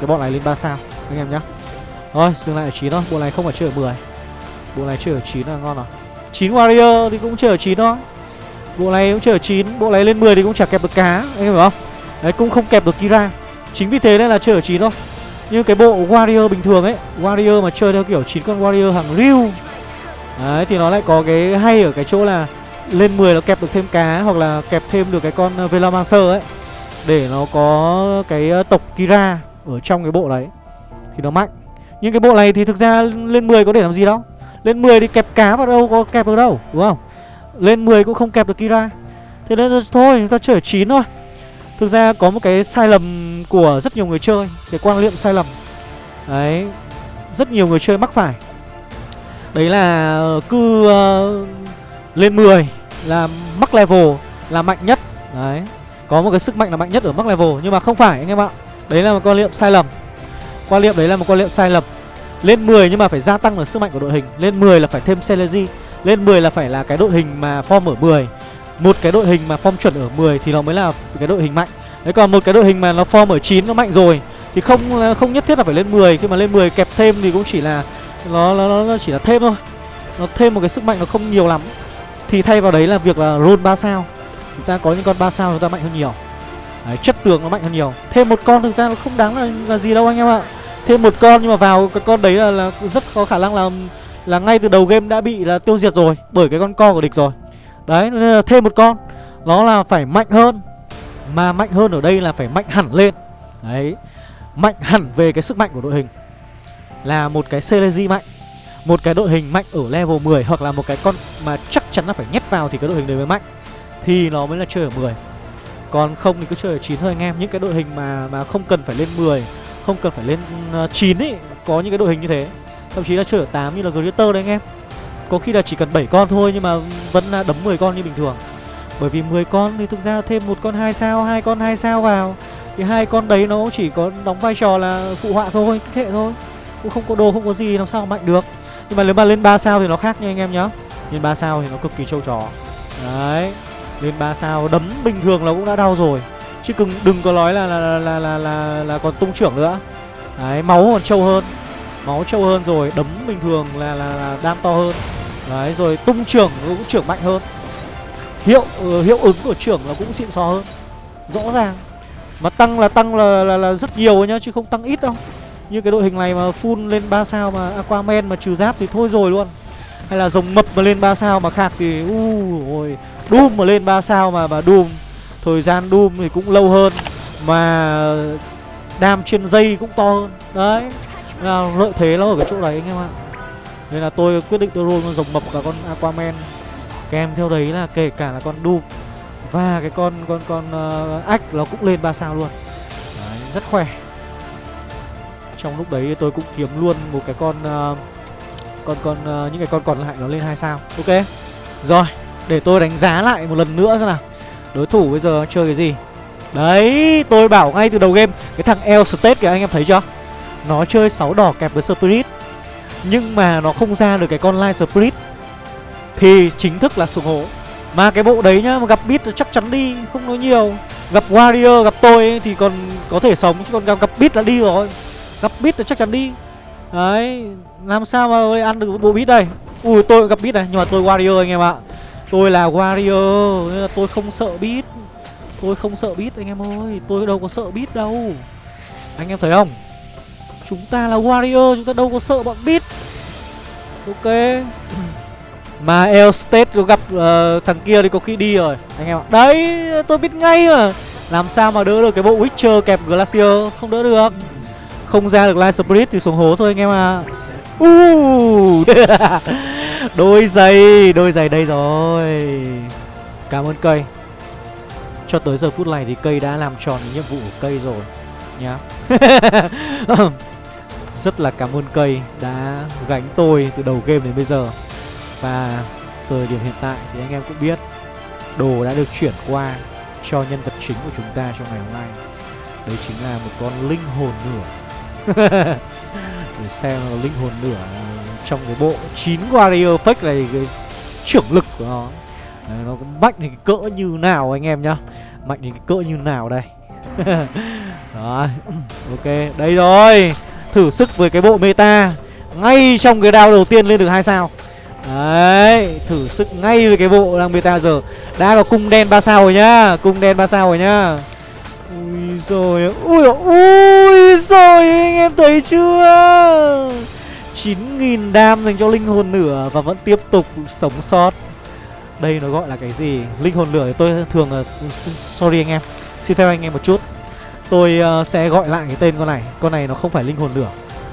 cái bọn này lên 3 sao. Anh em nhé Thôi dừng lại ở 9 thôi, bộ này không phải chơi ở 10 Bộ này chơi ở 9 là ngon rồi. 9 Warrior thì cũng chơi ở 9 thôi Bộ này cũng chơi ở 9, bộ này lên 10 thì cũng chả kẹp được cá. Anh em hiểu không? Đấy cũng không kẹp được Kira. Chính vì thế nên là chơi ở 9 thôi. Như cái bộ Warrior bình thường ấy Warrior mà chơi theo kiểu 9 con Warrior hàng riêu Đấy thì nó lại có cái hay ở cái chỗ là lên 10 nó kẹp được thêm cá hoặc là kẹp thêm được cái con ờ, Velomancer ấy. Để nó có cái ờ, tộc Kira ở trong cái bộ đấy. Thì nó mạnh. Nhưng cái bộ này thì thực ra lên 10 có để làm gì đâu. Lên 10 thì kẹp cá vào đâu có kẹp được đâu, đúng không? Lên 10 cũng không kẹp được Kira. Thế nên thôi chúng ta chơi ở 9 thôi. Thực ra có một cái sai lầm của rất nhiều người chơi, cái quan niệm sai lầm. Đấy, rất nhiều người chơi mắc phải. Đấy là ờ, cứ uh, lên 10 là mắc level là mạnh nhất Đấy Có một cái sức mạnh là mạnh nhất ở mắc level Nhưng mà không phải anh em ạ Đấy là một quan niệm sai lầm Quan niệm đấy là một quan niệm sai lầm. Lên 10 nhưng mà phải gia tăng được sức mạnh của đội hình. Lên 10 là phải thêm Celery. Lên 10 là phải là cái đội hình mà form ở 10 Một cái đội hình mà form chuẩn ở 10 Thì nó mới là cái đội hình mạnh. Đấy còn một cái đội hình mà nó form ở 9 nó mạnh rồi Thì không không nhất thiết là phải lên 10 Khi mà lên 10 kẹp thêm thì cũng chỉ là Nó, nó, nó chỉ là thêm thôi. Nó thêm một cái sức mạnh nó không nhiều lắm. Thì thay vào đấy là việc là roll 3 sao. Chúng ta có những con 3 sao chúng ta mạnh hơn nhiều đấy, Chất tường nó mạnh hơn nhiều. Thêm một con thực ra nó không đáng là, là gì đâu anh em ạ. Thêm một con nhưng mà vào cái con đấy là, là rất có khả năng là là ngay từ đầu game đã bị là tiêu diệt rồi Bởi cái con co của địch rồi. Đấy nên là thêm một con. Nó là phải mạnh hơn. Mà mạnh hơn ở đây là phải mạnh hẳn lên. Đấy Mạnh hẳn về cái sức mạnh của đội hình. Là một cái Celezy mạnh một cái đội hình mạnh ở level 10 hoặc là một cái con mà chắc chắn là phải nhét vào thì cái đội hình đấy mới mạnh. Thì nó mới là chơi ở 10 còn không thì cứ chơi ở 9 thôi anh em. Những cái đội hình mà mà không cần phải lên 10 Không cần phải lên ờ, 9 ý, Có những cái đội hình như thế. Thậm chí là chơi ở 8 như là Greater đấy anh em. Có khi là chỉ cần 7 con thôi Nhưng mà vẫn là đấm 10 con như bình thường. Bởi vì 10 con thì thực ra thêm một con 2 sao, hai con 2 sao vào. Thì hai con đấy nó chỉ có đóng vai trò là phụ họa thôi, kích hệ thôi. Cũng không có đồ không có gì, làm sao mạnh được. Nhưng mà nếu mà lên 3 sao thì nó khác nha anh em nhá. Lên 3 sao thì nó cực kỳ trâu trò. Đấy. Lên 3 sao đấm bình thường là cũng đã đau rồi. Chứ đừng, đừng có nói là là, là, là, là, là, là còn tung trưởng nữa. Đấy máu còn trâu hơn. Máu trâu hơn rồi Đấm bình thường là, là, là đam to hơn. Đấy rồi tung trưởng cũng trưởng mạnh hơn. Hiệu uh, hiệu ứng của trưởng là cũng xịn sò hơn. Rõ ràng. Mà tăng là tăng là, là, là rất nhiều nhá Chứ không tăng ít đâu. Như cái đội hình này mà full lên 3 sao mà Aquaman mà trừ giáp thì thôi rồi luôn. Hay là rồng mập mà lên 3 sao mà khạc thì u ôi Doom mà lên 3 sao mà mà Doom Thời gian Doom thì cũng lâu hơn Mà đam trên dây cũng to hơn. Đấy là Lợi thế nó ở cái chỗ đấy anh em ạ. Nên là tôi quyết định tôi roll con rồng mập cả con Aquaman. Kèm theo đấy là kể cả là con Doom Và cái con con con ờ, uh, ách nó cũng lên 3 sao luôn. Đấy, Rất khỏe. Trong lúc đấy tôi cũng kiếm luôn một cái con uh, Con con uh, những cái con còn lại nó lên 2 sao. Ok? Rồi để tôi đánh giá lại một lần nữa xem nào. Đối thủ bây giờ chơi cái gì? Đấy tôi bảo ngay từ đầu game Cái thằng El State kìa anh em thấy chưa? Nó chơi 6 đỏ kẹp với Spirit. Nhưng mà nó không ra được cái con Light Spirit. Thì chính thức là sùng hố Mà cái bộ đấy nhá mà gặp Beat chắc chắn đi Không nói nhiều. Gặp Warrior gặp tôi ấy, thì còn có thể sống Chứ còn gặp, gặp Beat là đi rồi. Gặp Beat là chắc chắn đi. Đấy Làm sao mà ăn được bộ Beat đây? Ui tôi gặp Beat này Nhưng mà tôi Warrior anh em ạ. Tôi là Warrior Nên là tôi không sợ beat. Tôi không sợ beat anh em ơi Tôi đâu có sợ beat đâu. Anh em thấy không? Chúng ta là Warrior Chúng ta đâu có sợ bọn beat. Ok. Mà El State gặp uh, thằng kia thì có khi đi rồi. Anh em ạ. Đấy tôi biết ngay mà. Làm sao mà đỡ được cái bộ Witcher kẹp Glacier? Không đỡ được. Không ra được Light Spirit thì xuống hố thôi anh em à Uh Đôi giày Đôi giày đây rồi. Cảm ơn cây. Cho tới giờ phút này thì cây đã làm tròn nhiệm vụ của cây rồi, Nhá. Rất là cảm ơn cây Đã gánh tôi từ đầu game đến bây giờ. Và thời điểm hiện tại thì anh em cũng biết, Đồ đã được chuyển qua cho nhân vật chính của chúng ta trong ngày hôm nay. Đấy chính là một con linh hồn nửa Để xem là linh hồn nửa trong cái bộ 9 warrior fake này cái trưởng lực của nó. Đấy, nó mạnh thì cái cỡ như nào anh em nhá. Mạnh thì cái cỡ như nào đây. Rồi ok đây rồi. Thử sức với cái bộ meta ngay trong cái đao đầu tiên lên được hai sao. Đấy thử sức ngay với cái bộ đang meta giờ. Đã có cung đen ba sao rồi nhá cung đen ba sao rồi nhá. Ui rồi ui ui rồi anh em thấy chưa? 9.000 đam dành cho linh hồn lửa và vẫn tiếp tục sống sót. Đây nó gọi là cái gì? Linh hồn lửa thì tôi thường là, Sorry anh em Xin phép anh em một chút. Tôi uh, sẽ gọi lại cái tên con này. Con này nó không phải linh hồn lửa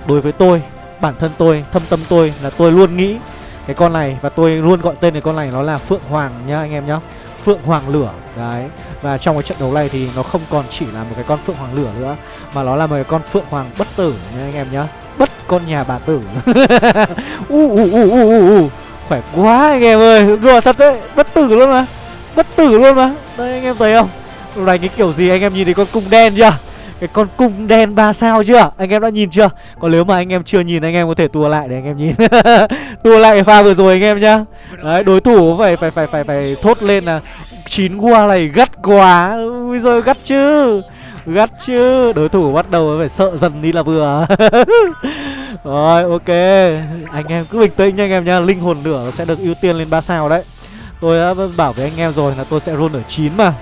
Đối với tôi, bản thân tôi, thâm tâm tôi là tôi luôn nghĩ Cái con này và tôi luôn gọi tên cái con này nó là Phượng Hoàng nhá anh em nhá. Phượng Hoàng lửa Đấy. Và trong cái trận đấu này thì nó không còn chỉ là một cái con Phượng Hoàng lửa nữa Mà nó là một cái con Phượng Hoàng bất tử nha anh em nhá. Bất con nhà bà tử. U, u, u, u, u, u. Khỏe quá anh em ơi. Đùa thật đấy. Bất tử luôn mà. Bất tử luôn mà. Đây anh em thấy không? Lúc này cái kiểu gì anh em nhìn thấy con cung đen chưa? Cái con cung đen ba sao chưa? Anh em đã nhìn chưa? Còn nếu mà anh em chưa nhìn anh em có thể tua lại để anh em nhìn. Tua lại pha vừa rồi anh em nhá. Đấy đối thủ phải phải phải phải phải thốt lên là chín qua này gắt quá. Ui rồi gắt chứ. Gắt chứ. Đối thủ bắt đầu phải sợ dần đi là vừa. Rồi, ok. Anh em cứ bình tĩnh nha anh em nha. Linh hồn lửa sẽ được ưu tiên lên 3 sao đấy. Tôi đã bảo với anh em rồi là tôi sẽ roll ở 9 mà.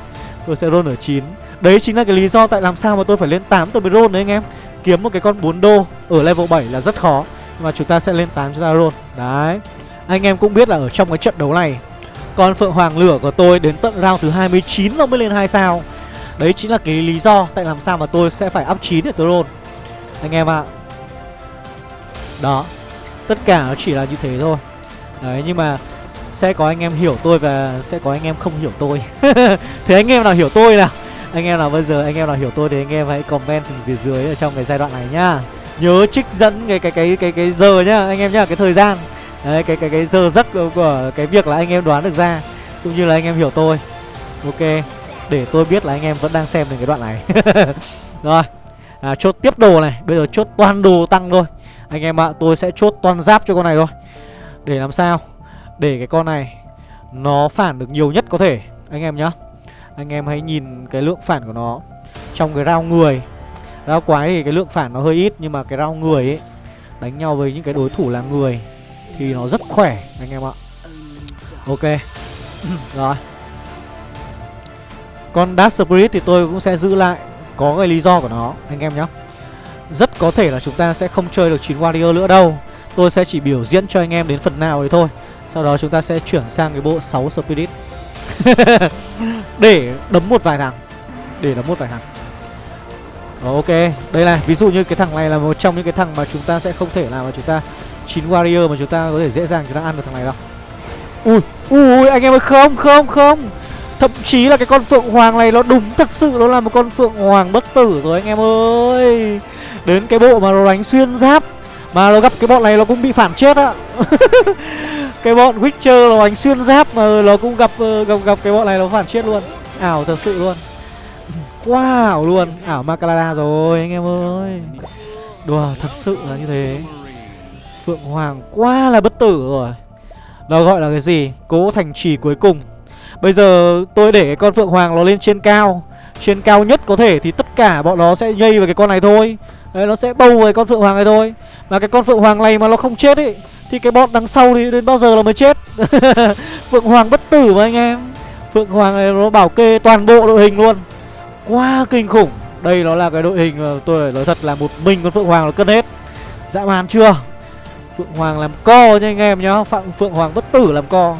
Tôi sẽ roll ở 9 Đấy chính là cái lý do tại làm sao mà tôi phải lên 8 tôi mới roll đấy anh em. Kiếm một cái con 4 đô ở level 7 là rất khó, mà chúng ta sẽ lên 8 chúng ta roll Đấy. Anh em cũng biết là ở trong cái trận đấu này, Con Phượng Hoàng Lửa của tôi đến tận round thứ 29 nó mới lên 2 sao. Đấy chính là cái lý do tại làm sao mà tôi sẽ phải up 9 để tôi roll. Anh em ạ. À. Đó. Tất cả nó chỉ là như thế thôi. Đấy, nhưng mà sẽ có anh em hiểu tôi và sẽ có anh em không hiểu tôi. Thế anh em nào hiểu tôi nào? Anh em nào bây giờ anh em nào hiểu tôi thì anh em hãy comment phía dưới ở trong cái giai đoạn này nhá. Nhớ trích dẫn cái cái cái cái cái giờ nhá, anh em nhá, cái thời gian. Đấy, cái cái cái giờ giấc của cái việc là anh em đoán được ra, Cũng như là anh em hiểu tôi. Ok. Để tôi biết là anh em vẫn đang xem được cái đoạn này. Rồi à, Chốt tiếp đồ này. Bây giờ chốt toàn đồ tăng thôi. Anh em ạ à, tôi sẽ chốt toàn giáp cho con này thôi. Để làm sao? Để cái con này Nó phản được nhiều nhất có thể Anh em nhá. Anh em hãy nhìn cái lượng phản của nó. Trong cái rau người rau quái thì cái lượng phản nó hơi ít Nhưng mà cái rau người ấy Đánh nhau với những cái đối thủ là người Thì nó rất khỏe anh em ạ. Ok. Rồi. Con Dark Spirit thì tôi cũng sẽ giữ lại Có cái lý do của nó anh em nhé. Rất có thể là chúng ta sẽ không chơi được 9 Warrior nữa đâu. Tôi sẽ chỉ biểu diễn cho anh em đến phần nào đấy thôi. Sau đó chúng ta sẽ chuyển sang cái bộ 6 Spirit. Để đấm một vài thằng. Để đấm một vài thằng. Ok, đây này, ví dụ như cái thằng này là một trong những cái thằng mà chúng ta sẽ không thể nào mà chúng ta chín warrior mà chúng ta có thể dễ dàng chúng ta ăn được thằng này đâu. Ui, ui anh em ơi không, không, không. Thậm chí là cái con phượng hoàng này nó đúng thật sự nó là một con phượng hoàng bất tử rồi anh em ơi. Đến cái bộ mà nó đánh xuyên giáp, mà nó gặp cái bọn này nó cũng bị phản chết á. cái bọn Witcher nó đánh xuyên giáp mà nó cũng gặp ờ, gặp gặp cái bọn này nó phản chết luôn. Ảo thật sự luôn. Quá ảo luôn Ảo Macalada rồi, anh em ơi Đùa, thật sự là như thế Phượng Hoàng quá là bất tử rồi Nó gọi là cái gì Cố thành trì cuối cùng Bây giờ tôi để cái con Phượng Hoàng nó lên trên cao. Trên cao nhất có thể thì tất cả bọn nó sẽ nhây vào cái con này thôi. Đấy, nó sẽ bâu với con Phượng Hoàng này thôi. Mà cái con Phượng Hoàng này mà nó không chết ấy Thì cái bọn đằng sau thì đến bao giờ nó mới chết? Phượng Hoàng bất tử mà anh em. Phượng Hoàng này nó bảo kê toàn bộ đội hình luôn. Quá kinh khủng. Đây nó là cái đội hình tôi phải nói thật là một mình con Phượng Hoàng nó cân hết. Dã man chưa? Phượng Hoàng làm co nha anh em nhá. Phượng Hoàng bất tử làm co.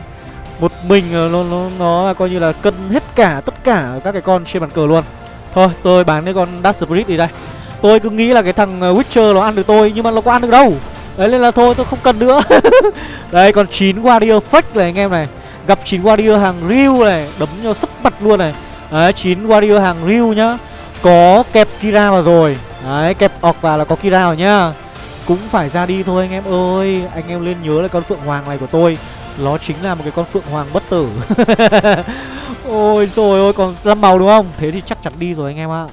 Một mình ờ, nó, nó, nó là coi như là cân hết cả tất cả các cái con trên bàn cờ luôn. Thôi tôi bán cái con Dark Spirit đi đây. Tôi cứ nghĩ là cái thằng ờ, Witcher nó ăn được tôi Nhưng mà nó có ăn được đâu. Đấy nên là thôi tôi không cần nữa. Đây còn 9 Warrior fake này anh em này. Gặp 9 Warrior hàng real này Đấm cho sấp mặt luôn này. Đấy chín Warrior hàng real nhá. Có kẹp Kira vào rồi. Đấy kẹp ọc vào là có Kira vào nhá. Cũng phải ra đi thôi anh em ơi. Anh em lên nhớ là con Phượng Hoàng này của tôi. Nó chính là một cái con Phượng Hoàng bất tử. Ôi rồi ôi còn năm màu đúng không? Thế thì chắc chắn đi rồi anh em ạ.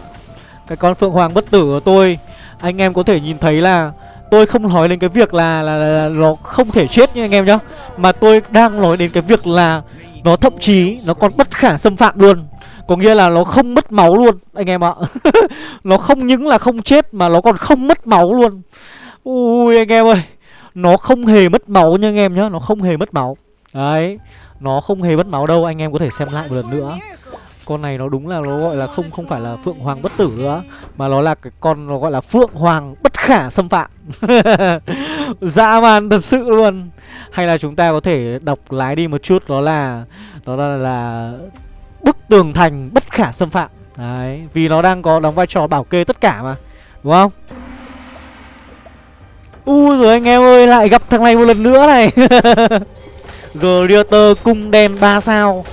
Cái con Phượng Hoàng bất tử của tôi Anh em có thể nhìn thấy là Tôi không nói đến cái việc là, là, là, là nó không thể chết nha anh em nhá. Mà tôi đang nói đến cái việc là Nó thậm chí nó còn bất khả xâm phạm luôn. Có nghĩa là nó không mất máu luôn Anh em ạ. Nó không những là không chết Mà nó còn không mất máu luôn. Ui anh em ơi. Nó không hề mất máu nha anh em nhá Nó không hề mất máu. Đấy Nó không hề mất máu đâu Anh em có thể xem lại một lần nữa. Con này nó đúng là nó gọi là không không phải là phượng hoàng bất tử nữa mà nó là cái con nó gọi là phượng hoàng bất khả xâm phạm. Dã man thật sự luôn. Hay là chúng ta có thể đọc lái đi một chút đó là đó là, là bức tường thành bất khả xâm phạm. Đấy, vì nó đang có đóng vai trò bảo kê tất cả mà Đúng không? Ui rồi anh em ơi, lại gặp thằng này một lần nữa này. Greater cung đen 3 sao.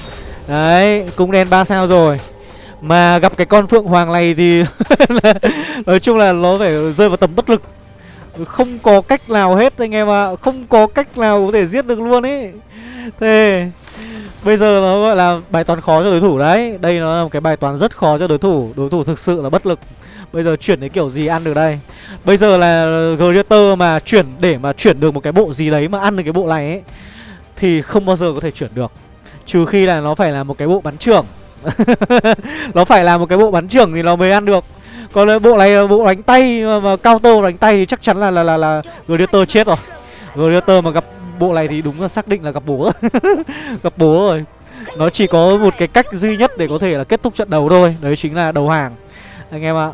Đấy, cung đen 3 sao rồi. Mà gặp cái con Phượng Hoàng này thì Nói chung là nó phải rơi vào tầm bất lực. Không có cách nào hết anh em ạ à. Không có cách nào có thể giết được luôn ấy Thế Bây giờ nó gọi là bài toán khó cho đối thủ đấy. Đây nó là một cái bài toán rất khó cho đối thủ. Đối thủ thực sự là bất lực. Bây giờ chuyển đến kiểu gì ăn được đây? Bây giờ là Greater mà chuyển để mà chuyển được một cái bộ gì đấy mà ăn được cái bộ này ấy Thì không bao giờ có thể chuyển được. Trừ khi là nó phải là một cái bộ bắn trưởng. Nó phải là một cái bộ bắn trưởng thì nó mới ăn được. Còn bộ này là bộ đánh tay mà, mà counter đánh tay thì chắc chắn là là là, là Greater chết rồi. Greater mà gặp bộ này thì đúng là xác định là gặp bố. Gặp bố rồi. Nó chỉ có một cái cách duy nhất để có thể là kết thúc trận đấu thôi. Đấy chính là đầu hàng. Anh em ạ.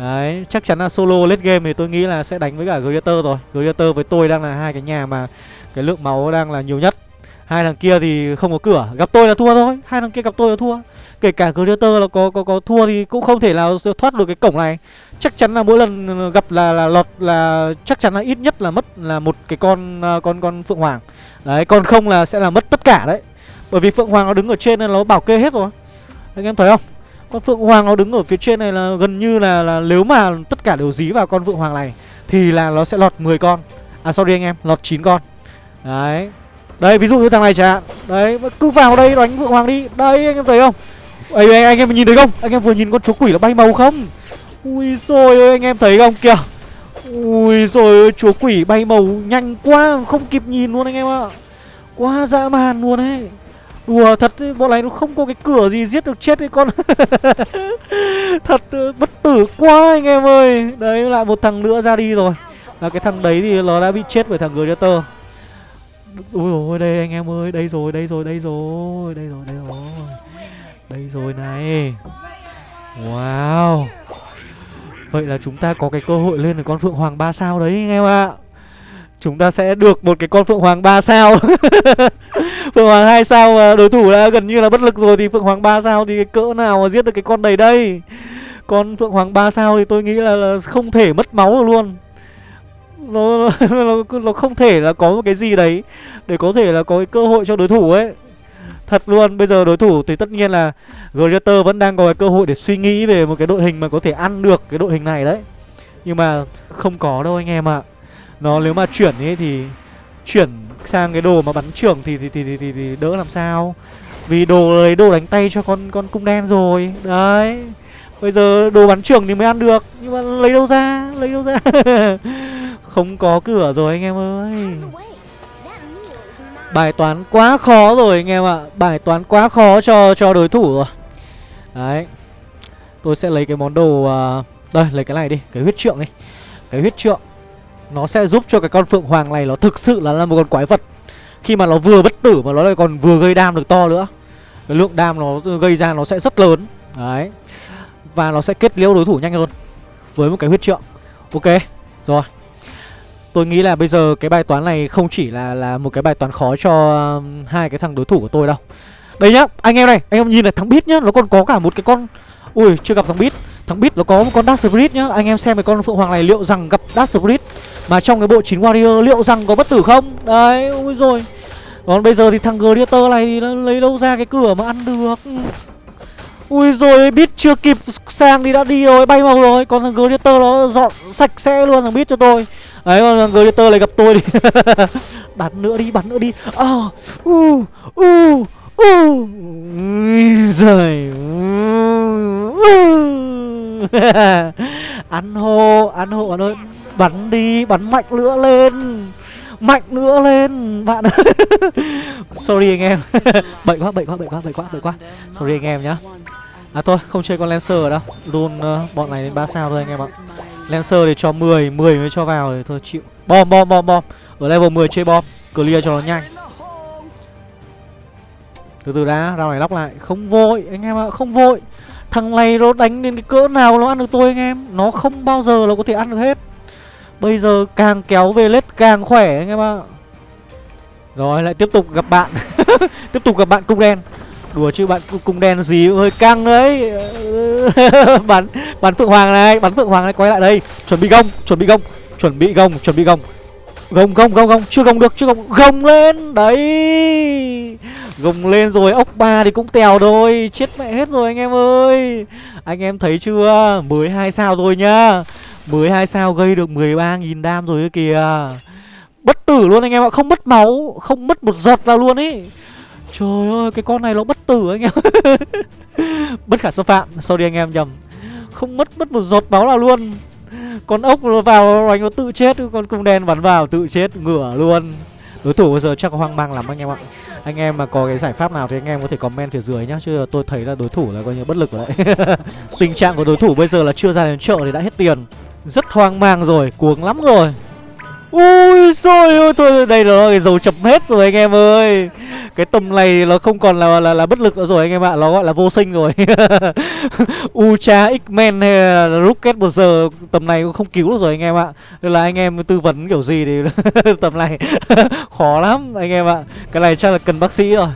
Đấy, chắc chắn là solo late game thì tôi nghĩ là sẽ đánh với cả Greater rồi. Greater với tôi đang là hai cái nhà mà cái lượng máu đang là nhiều nhất. Hai thằng kia thì không có cửa. Gặp tôi là thua thôi. Hai thằng kia gặp tôi là thua. Kể cả Greater là có, có có thua thì cũng không thể nào thoát được cái cổng này. Chắc chắn là mỗi lần gặp là là lọt là chắc chắn là ít nhất là mất là một cái con à, con con Phượng Hoàng. Đấy còn không là sẽ là mất tất cả đấy. Bởi vì Phượng Hoàng nó đứng ở trên nên nó bảo kê hết rồi. Anh em thấy không? Con Phượng Hoàng nó đứng ở phía trên này là gần như là là nếu mà tất cả đều dí vào con Phượng Hoàng này thì là nó sẽ lọt 10 con. À sorry anh em, lọt 9 con. Đấy. Đây ví dụ như thằng này chẳng hạn. Đấy, cứ vào đây đánh Phượng Hoàng đi. Đây anh em thấy không? Ê, anh, anh em nhìn thấy không? Anh em vừa nhìn con chúa quỷ nó bay màu không? Ui rồi anh em thấy không kìa. Ui rồi chúa quỷ bay màu nhanh quá Không kịp nhìn luôn anh em ạ Quá dã man luôn ấy Đùa thật bọn này nó không có cái cửa gì giết được chết cái con. Thật ờ, bất tử quá anh em ơi. Đấy, lại một thằng nữa ra đi rồi. Là cái thằng đấy thì nó đã bị chết bởi thằng Gladiator. Ui rồi đây anh em ơi, Đây rồi đây rồi đây rồi Đây rồi đây rồi. Đây rồi này. Wow. Vậy là chúng ta có cái cơ hội lên được con Phượng Hoàng 3 sao đấy anh em ạ. Chúng ta sẽ được một cái con Phượng Hoàng 3 sao. Phượng Hoàng 2 sao mà đối thủ đã gần như là bất lực rồi Thì Phượng Hoàng 3 sao thì cái cỡ nào mà giết được cái con đầy đây? Con Phượng Hoàng 3 sao thì tôi nghĩ là, là không thể mất máu được luôn. Nó, nó, nó không thể là có một cái gì đấy Để có thể là có cái cơ hội cho đối thủ ấy. Thật luôn, bây giờ đối thủ thì tất nhiên là Greater vẫn đang có cái cơ hội để suy nghĩ về một cái đội hình mà có thể ăn được cái đội hình này đấy. Nhưng mà không có đâu anh em ạ. à. Nó nếu mà chuyển ấy thì chuyển sang cái đồ mà bắn trưởng thì thì, thì thì thì thì đỡ làm sao? Vì đồ lấy đồ đánh tay cho con con cung đen rồi. Đấy. Bây giờ đồ bắn trưởng thì mới ăn được. Nhưng mà lấy đâu ra, lấy đâu ra? Không có cửa rồi anh em ơi. Bài toán quá khó rồi anh em ạ. Bài toán quá khó cho cho đối thủ rồi. Đấy. Tôi sẽ lấy cái món đồ uh, Đây lấy cái này đi. Cái huyết trượng đi. Cái huyết trượng. Nó sẽ giúp cho cái con phượng hoàng này Nó thực sự là, là một con quái vật. Khi mà nó vừa bất tử mà nó lại còn vừa gây đam được to nữa. Cái lượng đam nó gây ra nó sẽ rất lớn. Đấy. Và nó sẽ kết liễu đối thủ nhanh hơn Với một cái huyết trượng. Ok Rồi. Tôi nghĩ là bây giờ cái bài toán này không chỉ là là một cái bài toán khó cho um, hai cái thằng đối thủ của tôi đâu. Đây nhá, anh em này, anh em nhìn này thằng bit nhá, nó còn có cả một cái con Ui, chưa gặp thằng bit Thằng bit nó có một con Dark Spirit nhá. Anh em xem cái con Phượng Hoàng này liệu rằng gặp Dark Spirit mà trong cái bộ 9 Warrior liệu rằng có bất tử không? Đấy, ui rồi. Còn bây giờ thì thằng Gladiator này thì nó lấy đâu ra cái cửa mà ăn được. Ui rồi Bít chưa kịp sang thì đã đi rồi, bay màu rồi. Còn thằng Gladiator nó dọn sạch sẽ luôn thằng Bít cho tôi. Đấy còn thằng Gladiator lại gặp tôi đi Bắn nữa đi, bắn nữa đi Ờ, u, u, u Rồi Ăn hộ ăn hộ anh ơi Bắn đi, bắn mạnh nữa lên. Mạnh nữa lên Bạn Sorry anh em. Bệnh quá, bệnh quá, bệnh quá, bệnh quá, bệnh quá. Sorry anh em nhá. À thôi, không chơi con Lancer ở đâu. Luôn uh, bọn này đến 3 sao thôi anh em ạ. Lancer để cho 10, 10 mới cho vào thì thôi chịu. Bom, bom, bom, bom. Ở level 10 chơi bom Clear cho nó nhanh. Từ từ đã, ra này lóc lại. Không vội, anh em ạ, không vội. Thằng này nó đánh đến cái cỡ nào nó ăn được tôi anh em. Nó không bao giờ nó có thể ăn được hết. Bây giờ càng kéo về lết càng khỏe anh em ạ. Rồi, lại tiếp tục gặp bạn. Tiếp tục gặp bạn cung đen. Đùa chứ bạn cung đen gì hơi căng đấy. Bắn bắn Phượng Hoàng này Bắn Phượng Hoàng này quay lại đây. Chuẩn bị gông, Chuẩn bị gông, Chuẩn bị gông, Chuẩn bị gông. Gông gông gông gông, Chưa gông được, Chưa gông. Gông lên, Đấy. Gông lên rồi, Ốc ba thì cũng tèo thôi. Chết mẹ hết rồi anh em ơi. Anh em thấy chưa? 12 sao rồi nhá. 12 sao gây được 13.000 đam rồi kìa. Bất tử luôn anh em ạ, Không mất máu, Không mất một giọt nào luôn ý. Trời ơi, cái con này nó bất tử anh em. Bất khả xâm phạm Sorry anh em nhầm. Không mất mất một giọt máu nào luôn. Con ốc nó vào anh nó tự chết, Con cung đen bắn vào tự chết ngửa luôn. Đối thủ bây giờ chắc hoang mang lắm anh em ạ. Anh em mà có cái giải pháp nào thì anh em có thể comment phía dưới nhá, Chứ tôi thấy là đối thủ là coi như bất lực rồi đấy. Tình trạng của đối thủ bây giờ là chưa ra đến chợ thì đã hết tiền. Rất hoang mang rồi, cuồng lắm rồi. Ui rồi ôi thôi đây là cái dầu chập hết rồi anh em ơi. Cái tầm này nó không còn là là, là bất lực nữa rồi anh em ạ Nó gọi là vô sinh rồi. Ultra X-Men hay là Rocket một giờ tầm này cũng không cứu được rồi anh em ạ. Nên là anh em tư vấn kiểu gì thì tầm này khó lắm anh em ạ. Cái này chắc là cần bác sĩ rồi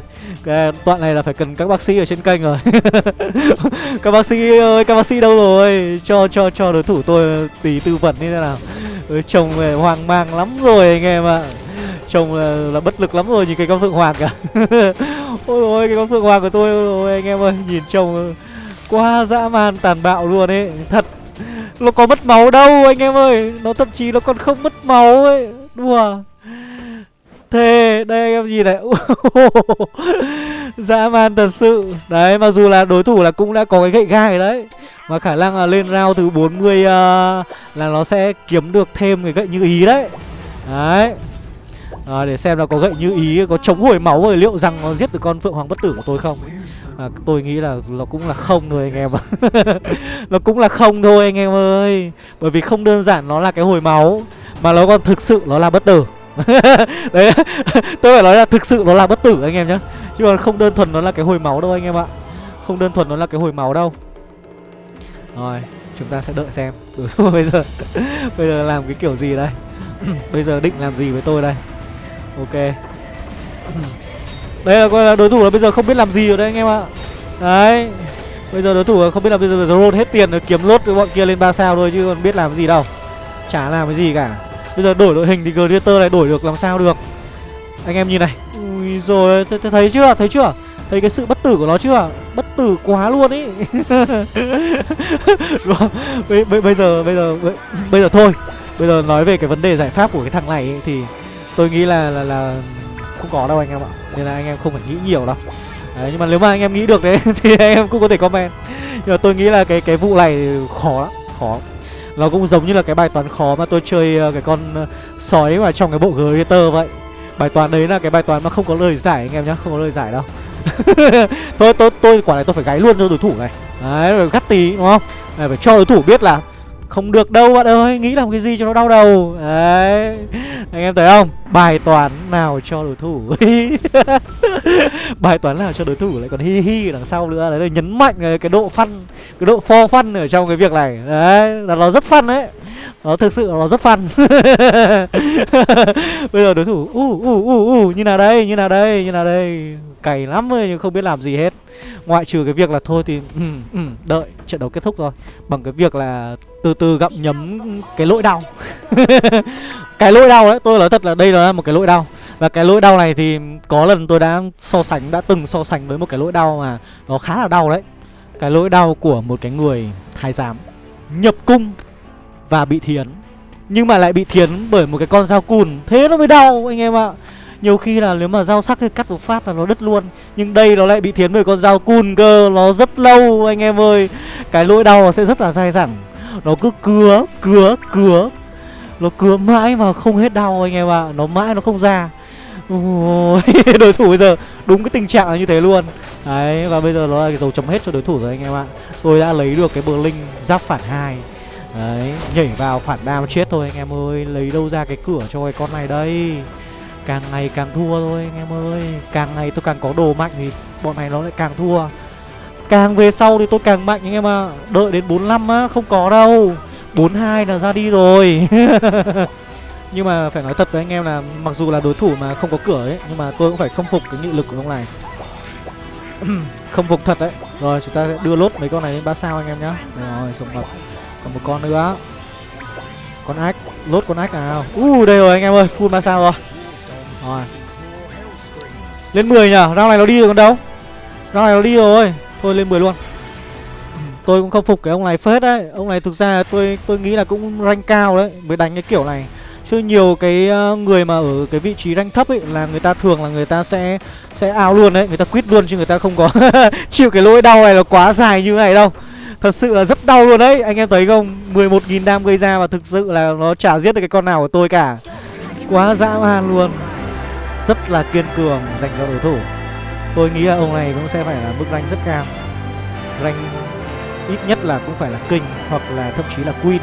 cái đoạn này là phải cần các bác sĩ ở trên kênh rồi. Các bác sĩ ơi các bác sĩ đâu rồi? Cho cho cho đối thủ tôi tí tư vấn như thế nào. Ôi, chồng hoang mang lắm rồi anh em ạ. Chồng là, là bất lực lắm rồi nhìn cái con phượng hoàng cả ôi ôi cái con phượng hoàng của tôi ôi anh em ơi nhìn chồng Quá dã man tàn bạo luôn ấy. Thật Nó có mất máu đâu anh em ơi. Nó thậm chí nó còn không mất máu ấy. Đùa. Thề đây anh em nhìn này. Dã man thật sự. Đấy mặc dù là đối thủ là cũng đã có cái gậy gai đấy Mà khả năng là lên round thứ 40 uh, à, Là nó sẽ kiếm được thêm cái gậy như ý đấy. Đấy. À, Để xem là có gậy như ý Có chống hồi máu rồi liệu rằng nó giết được con Phượng Hoàng Bất Tử của tôi không? À, Tôi nghĩ là nó cũng là không thôi anh em ạ. Nó cũng là không thôi anh em ơi. Bởi vì không đơn giản nó là cái hồi máu Mà nó còn thực sự nó là bất tử. Đấy, Tôi phải nói là thực sự nó là bất tử anh em nhé Chứ còn không đơn thuần nó là cái hồi máu đâu anh em ạ. Không đơn thuần nó là cái hồi máu đâu. Rồi, Chúng ta sẽ đợi xem. Đối thủ bây giờ Bây giờ làm cái kiểu gì đây? Bây giờ định làm gì với tôi đây? Ok. Đây là coi là đối thủ là bây giờ không biết làm gì rồi đấy anh em ạ. Đấy, Bây giờ đối thủ không biết làm bây giờ roll hết tiền rồi, kiếm lốt với bọn kia lên 3 sao thôi chứ còn biết làm gì đâu. Chả làm cái gì cả. Bây giờ đổi đội hình thì Greater này đổi được làm sao được Anh em nhìn này Ui rồi th th thấy chưa thấy chưa Thấy cái sự bất tử của nó chưa Bất tử quá luôn ý bây, bây bây giờ bây giờ bây giờ thôi Bây giờ nói về cái vấn đề giải pháp của cái thằng này ấy, thì tôi nghĩ là là là không có đâu anh em ạ. Nên là anh em không phải nghĩ nhiều đâu. Đấy, nhưng mà nếu mà anh em nghĩ được đấy thì anh em cũng có thể comment. Nhưng mà tôi nghĩ là cái cái vụ này khó lắm, khó. Nó cũng giống như là cái bài toán khó mà tôi chơi ờ, cái con ờ, sói mà trong cái bộ Greater vậy. Bài toán đấy là cái bài toán mà không có lời giải anh em nhá, không có lời giải đâu. tôi tôi tôi quả này tôi phải gáy luôn cho đối thủ này. Đấy, rồi gắt tí đúng không? Này, phải cho đối thủ biết là không được đâu, bạn ơi. Nghĩ làm cái gì cho nó đau đầu. Đấy. Anh em thấy không? Bài toán nào cho đối thủ? Bài toán nào cho đối thủ lại còn hi hi đằng sau nữa. Đấy là nhấn mạnh cái độ phân Cái độ for phân ở trong cái việc này. Đấy, là nó rất phân đấy nó thực sự nó rất fun. Bây giờ đối thủ u u u u như nào đây như nào đây như nào đây. Cày lắm ấy nhưng không biết làm gì hết. Ngoại trừ cái việc là thôi thì ừ, ừ, đợi trận đấu kết thúc rồi Bằng cái việc là từ từ gặm nhấm cái lỗi đau. Cái lỗi đau đấy tôi nói thật là đây là một cái lỗi đau. Và cái lỗi đau này thì có lần tôi đã so sánh đã từng so sánh với một cái lỗi đau mà nó khá là đau đấy. Cái lỗi đau của một cái người thái giám. Nhập cung và bị thiến. Nhưng mà lại bị thiến bởi một cái con dao cùn Thế nó mới đau anh em ạ. Nhiều khi là nếu mà dao sắc thì cắt một phát là nó đứt luôn. Nhưng đây nó lại bị thiến bởi con dao cùn cơ Nó rất lâu anh em ơi. Cái lỗi đau sẽ rất là dai dẳng. Nó cứ cứa, cứa, cứa. Nó cứa mãi mà không hết đau anh em ạ. Nó mãi nó không ra. Đối thủ bây giờ đúng cái tình trạng là như thế luôn. Đấy và bây giờ nó là cái dấu chấm hết cho đối thủ rồi anh em ạ. Tôi đã lấy được cái bờ linh giáp phản hai. Đấy, nhảy vào phản đam chết thôi anh em ơi. Lấy đâu ra cái cửa cho cái con này đây? Càng ngày càng thua thôi anh em ơi. Càng ngày tôi càng có đồ mạnh thì bọn này nó lại càng thua. Càng về sau thì tôi càng mạnh anh em ạ. À. Đợi đến 45 á, không có đâu. 42 là ra đi rồi. Nhưng mà phải nói thật với anh em là Mặc dù là đối thủ mà không có cửa ấy Nhưng mà tôi cũng phải khâm phục cái nghị lực của ông này. Khâm phục thật đấy. Rồi chúng ta sẽ đưa lốt mấy con này lên 3 sao anh em nhá. Rồi sống mập còn một con nữa. Con ách Lốt con ách nào? Uh đây rồi anh em ơi, Full 3 sao rồi. Rồi. Lên 10 nhở Rao này nó đi rồi còn đâu? Rao này nó đi rồi. Thôi, lên 10 luôn. Tôi cũng không phục cái ông này phết đấy. Ông này thực ra tôi tôi nghĩ là cũng rank cao đấy, Mới đánh cái kiểu này. Chứ nhiều cái ờ, người mà ở cái vị trí rank thấp ấy, Là người ta thường là người ta sẽ Sẽ ao luôn đấy. Người ta quit luôn chứ người ta không có Chịu cái lỗi đau này là quá dài như này đâu. Thật sự là rất đau luôn đấy. Anh em thấy không? 11.000 đam gây ra và thực sự là nó chả giết được cái con nào của tôi cả. Quá dã man luôn. Rất là kiên cường dành cho đối thủ. Tôi nghĩ là ông này cũng sẽ phải là mức rank rất cao. Rank ít nhất là cũng phải là kinh Hoặc là thậm chí là queen.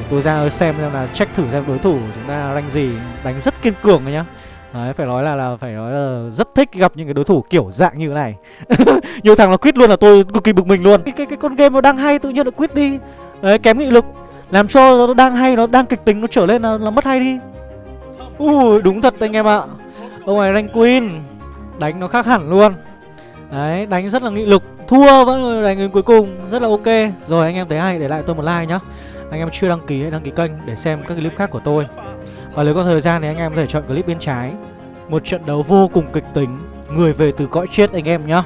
Để tôi ra xem xem là check thử xem đối thủ chúng ta rank gì. Đánh rất kiên cường rồi nhá. Đấy, phải nói là là phải nói là rất thích gặp những cái đối thủ kiểu dạng như thế này. Nhiều thằng nó quyết luôn là tôi cực kỳ bực mình luôn. Cái cái cái con game nó đang hay tự nhiên nó quyết đi. Đấy, kém nghị lực. Làm cho nó đang hay, nó đang kịch tính nó trở lên là, là mất hay đi. Ui, đúng thật anh em ạ. Ông này rank queen. Đánh nó khác hẳn luôn. Đấy, đánh rất là nghị lực. Thua vẫn đánh đến cuối cùng, rất là ok. Rồi anh em thấy hay để lại tôi một like nhá. Anh em chưa đăng ký hãy đăng ký kênh để xem các clip khác của tôi. Và nếu có thời gian thì anh em có thể chọn clip bên trái. Một trận đấu vô cùng kịch tính. Người về từ cõi chết anh em nhá.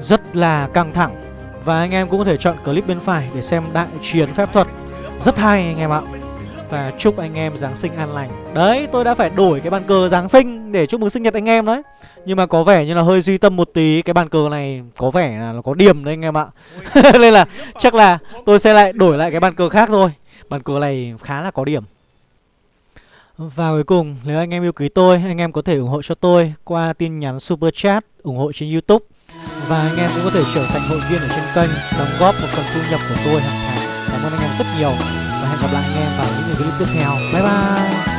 Rất là căng thẳng. Và anh em cũng có thể chọn clip bên phải để xem đại chiến phép thuật. Rất hay anh em ạ. Và chúc anh em Giáng sinh an lành. Đấy, tôi đã phải đổi cái bàn cờ Giáng sinh để chúc mừng sinh nhật anh em đấy. Nhưng mà có vẻ như là hơi duy tâm một tí. Cái bàn cờ này có vẻ là nó có điểm đấy anh em ạ. Nên là chắc là tôi sẽ lại đổi lại cái bàn cờ khác thôi. Bàn cờ này khá là có điểm và cuối cùng, nếu anh em yêu quý tôi, anh em có thể ủng hộ cho tôi qua tin nhắn Super Chat, ủng hộ trên Youtube. Và anh em cũng có thể trở thành hội viên ở trên kênh, đóng góp một phần thu nhập của tôi hàng tháng. Cảm ơn anh em rất nhiều. Và hẹn gặp lại anh em vào những video clip tiếp theo. Bye bye!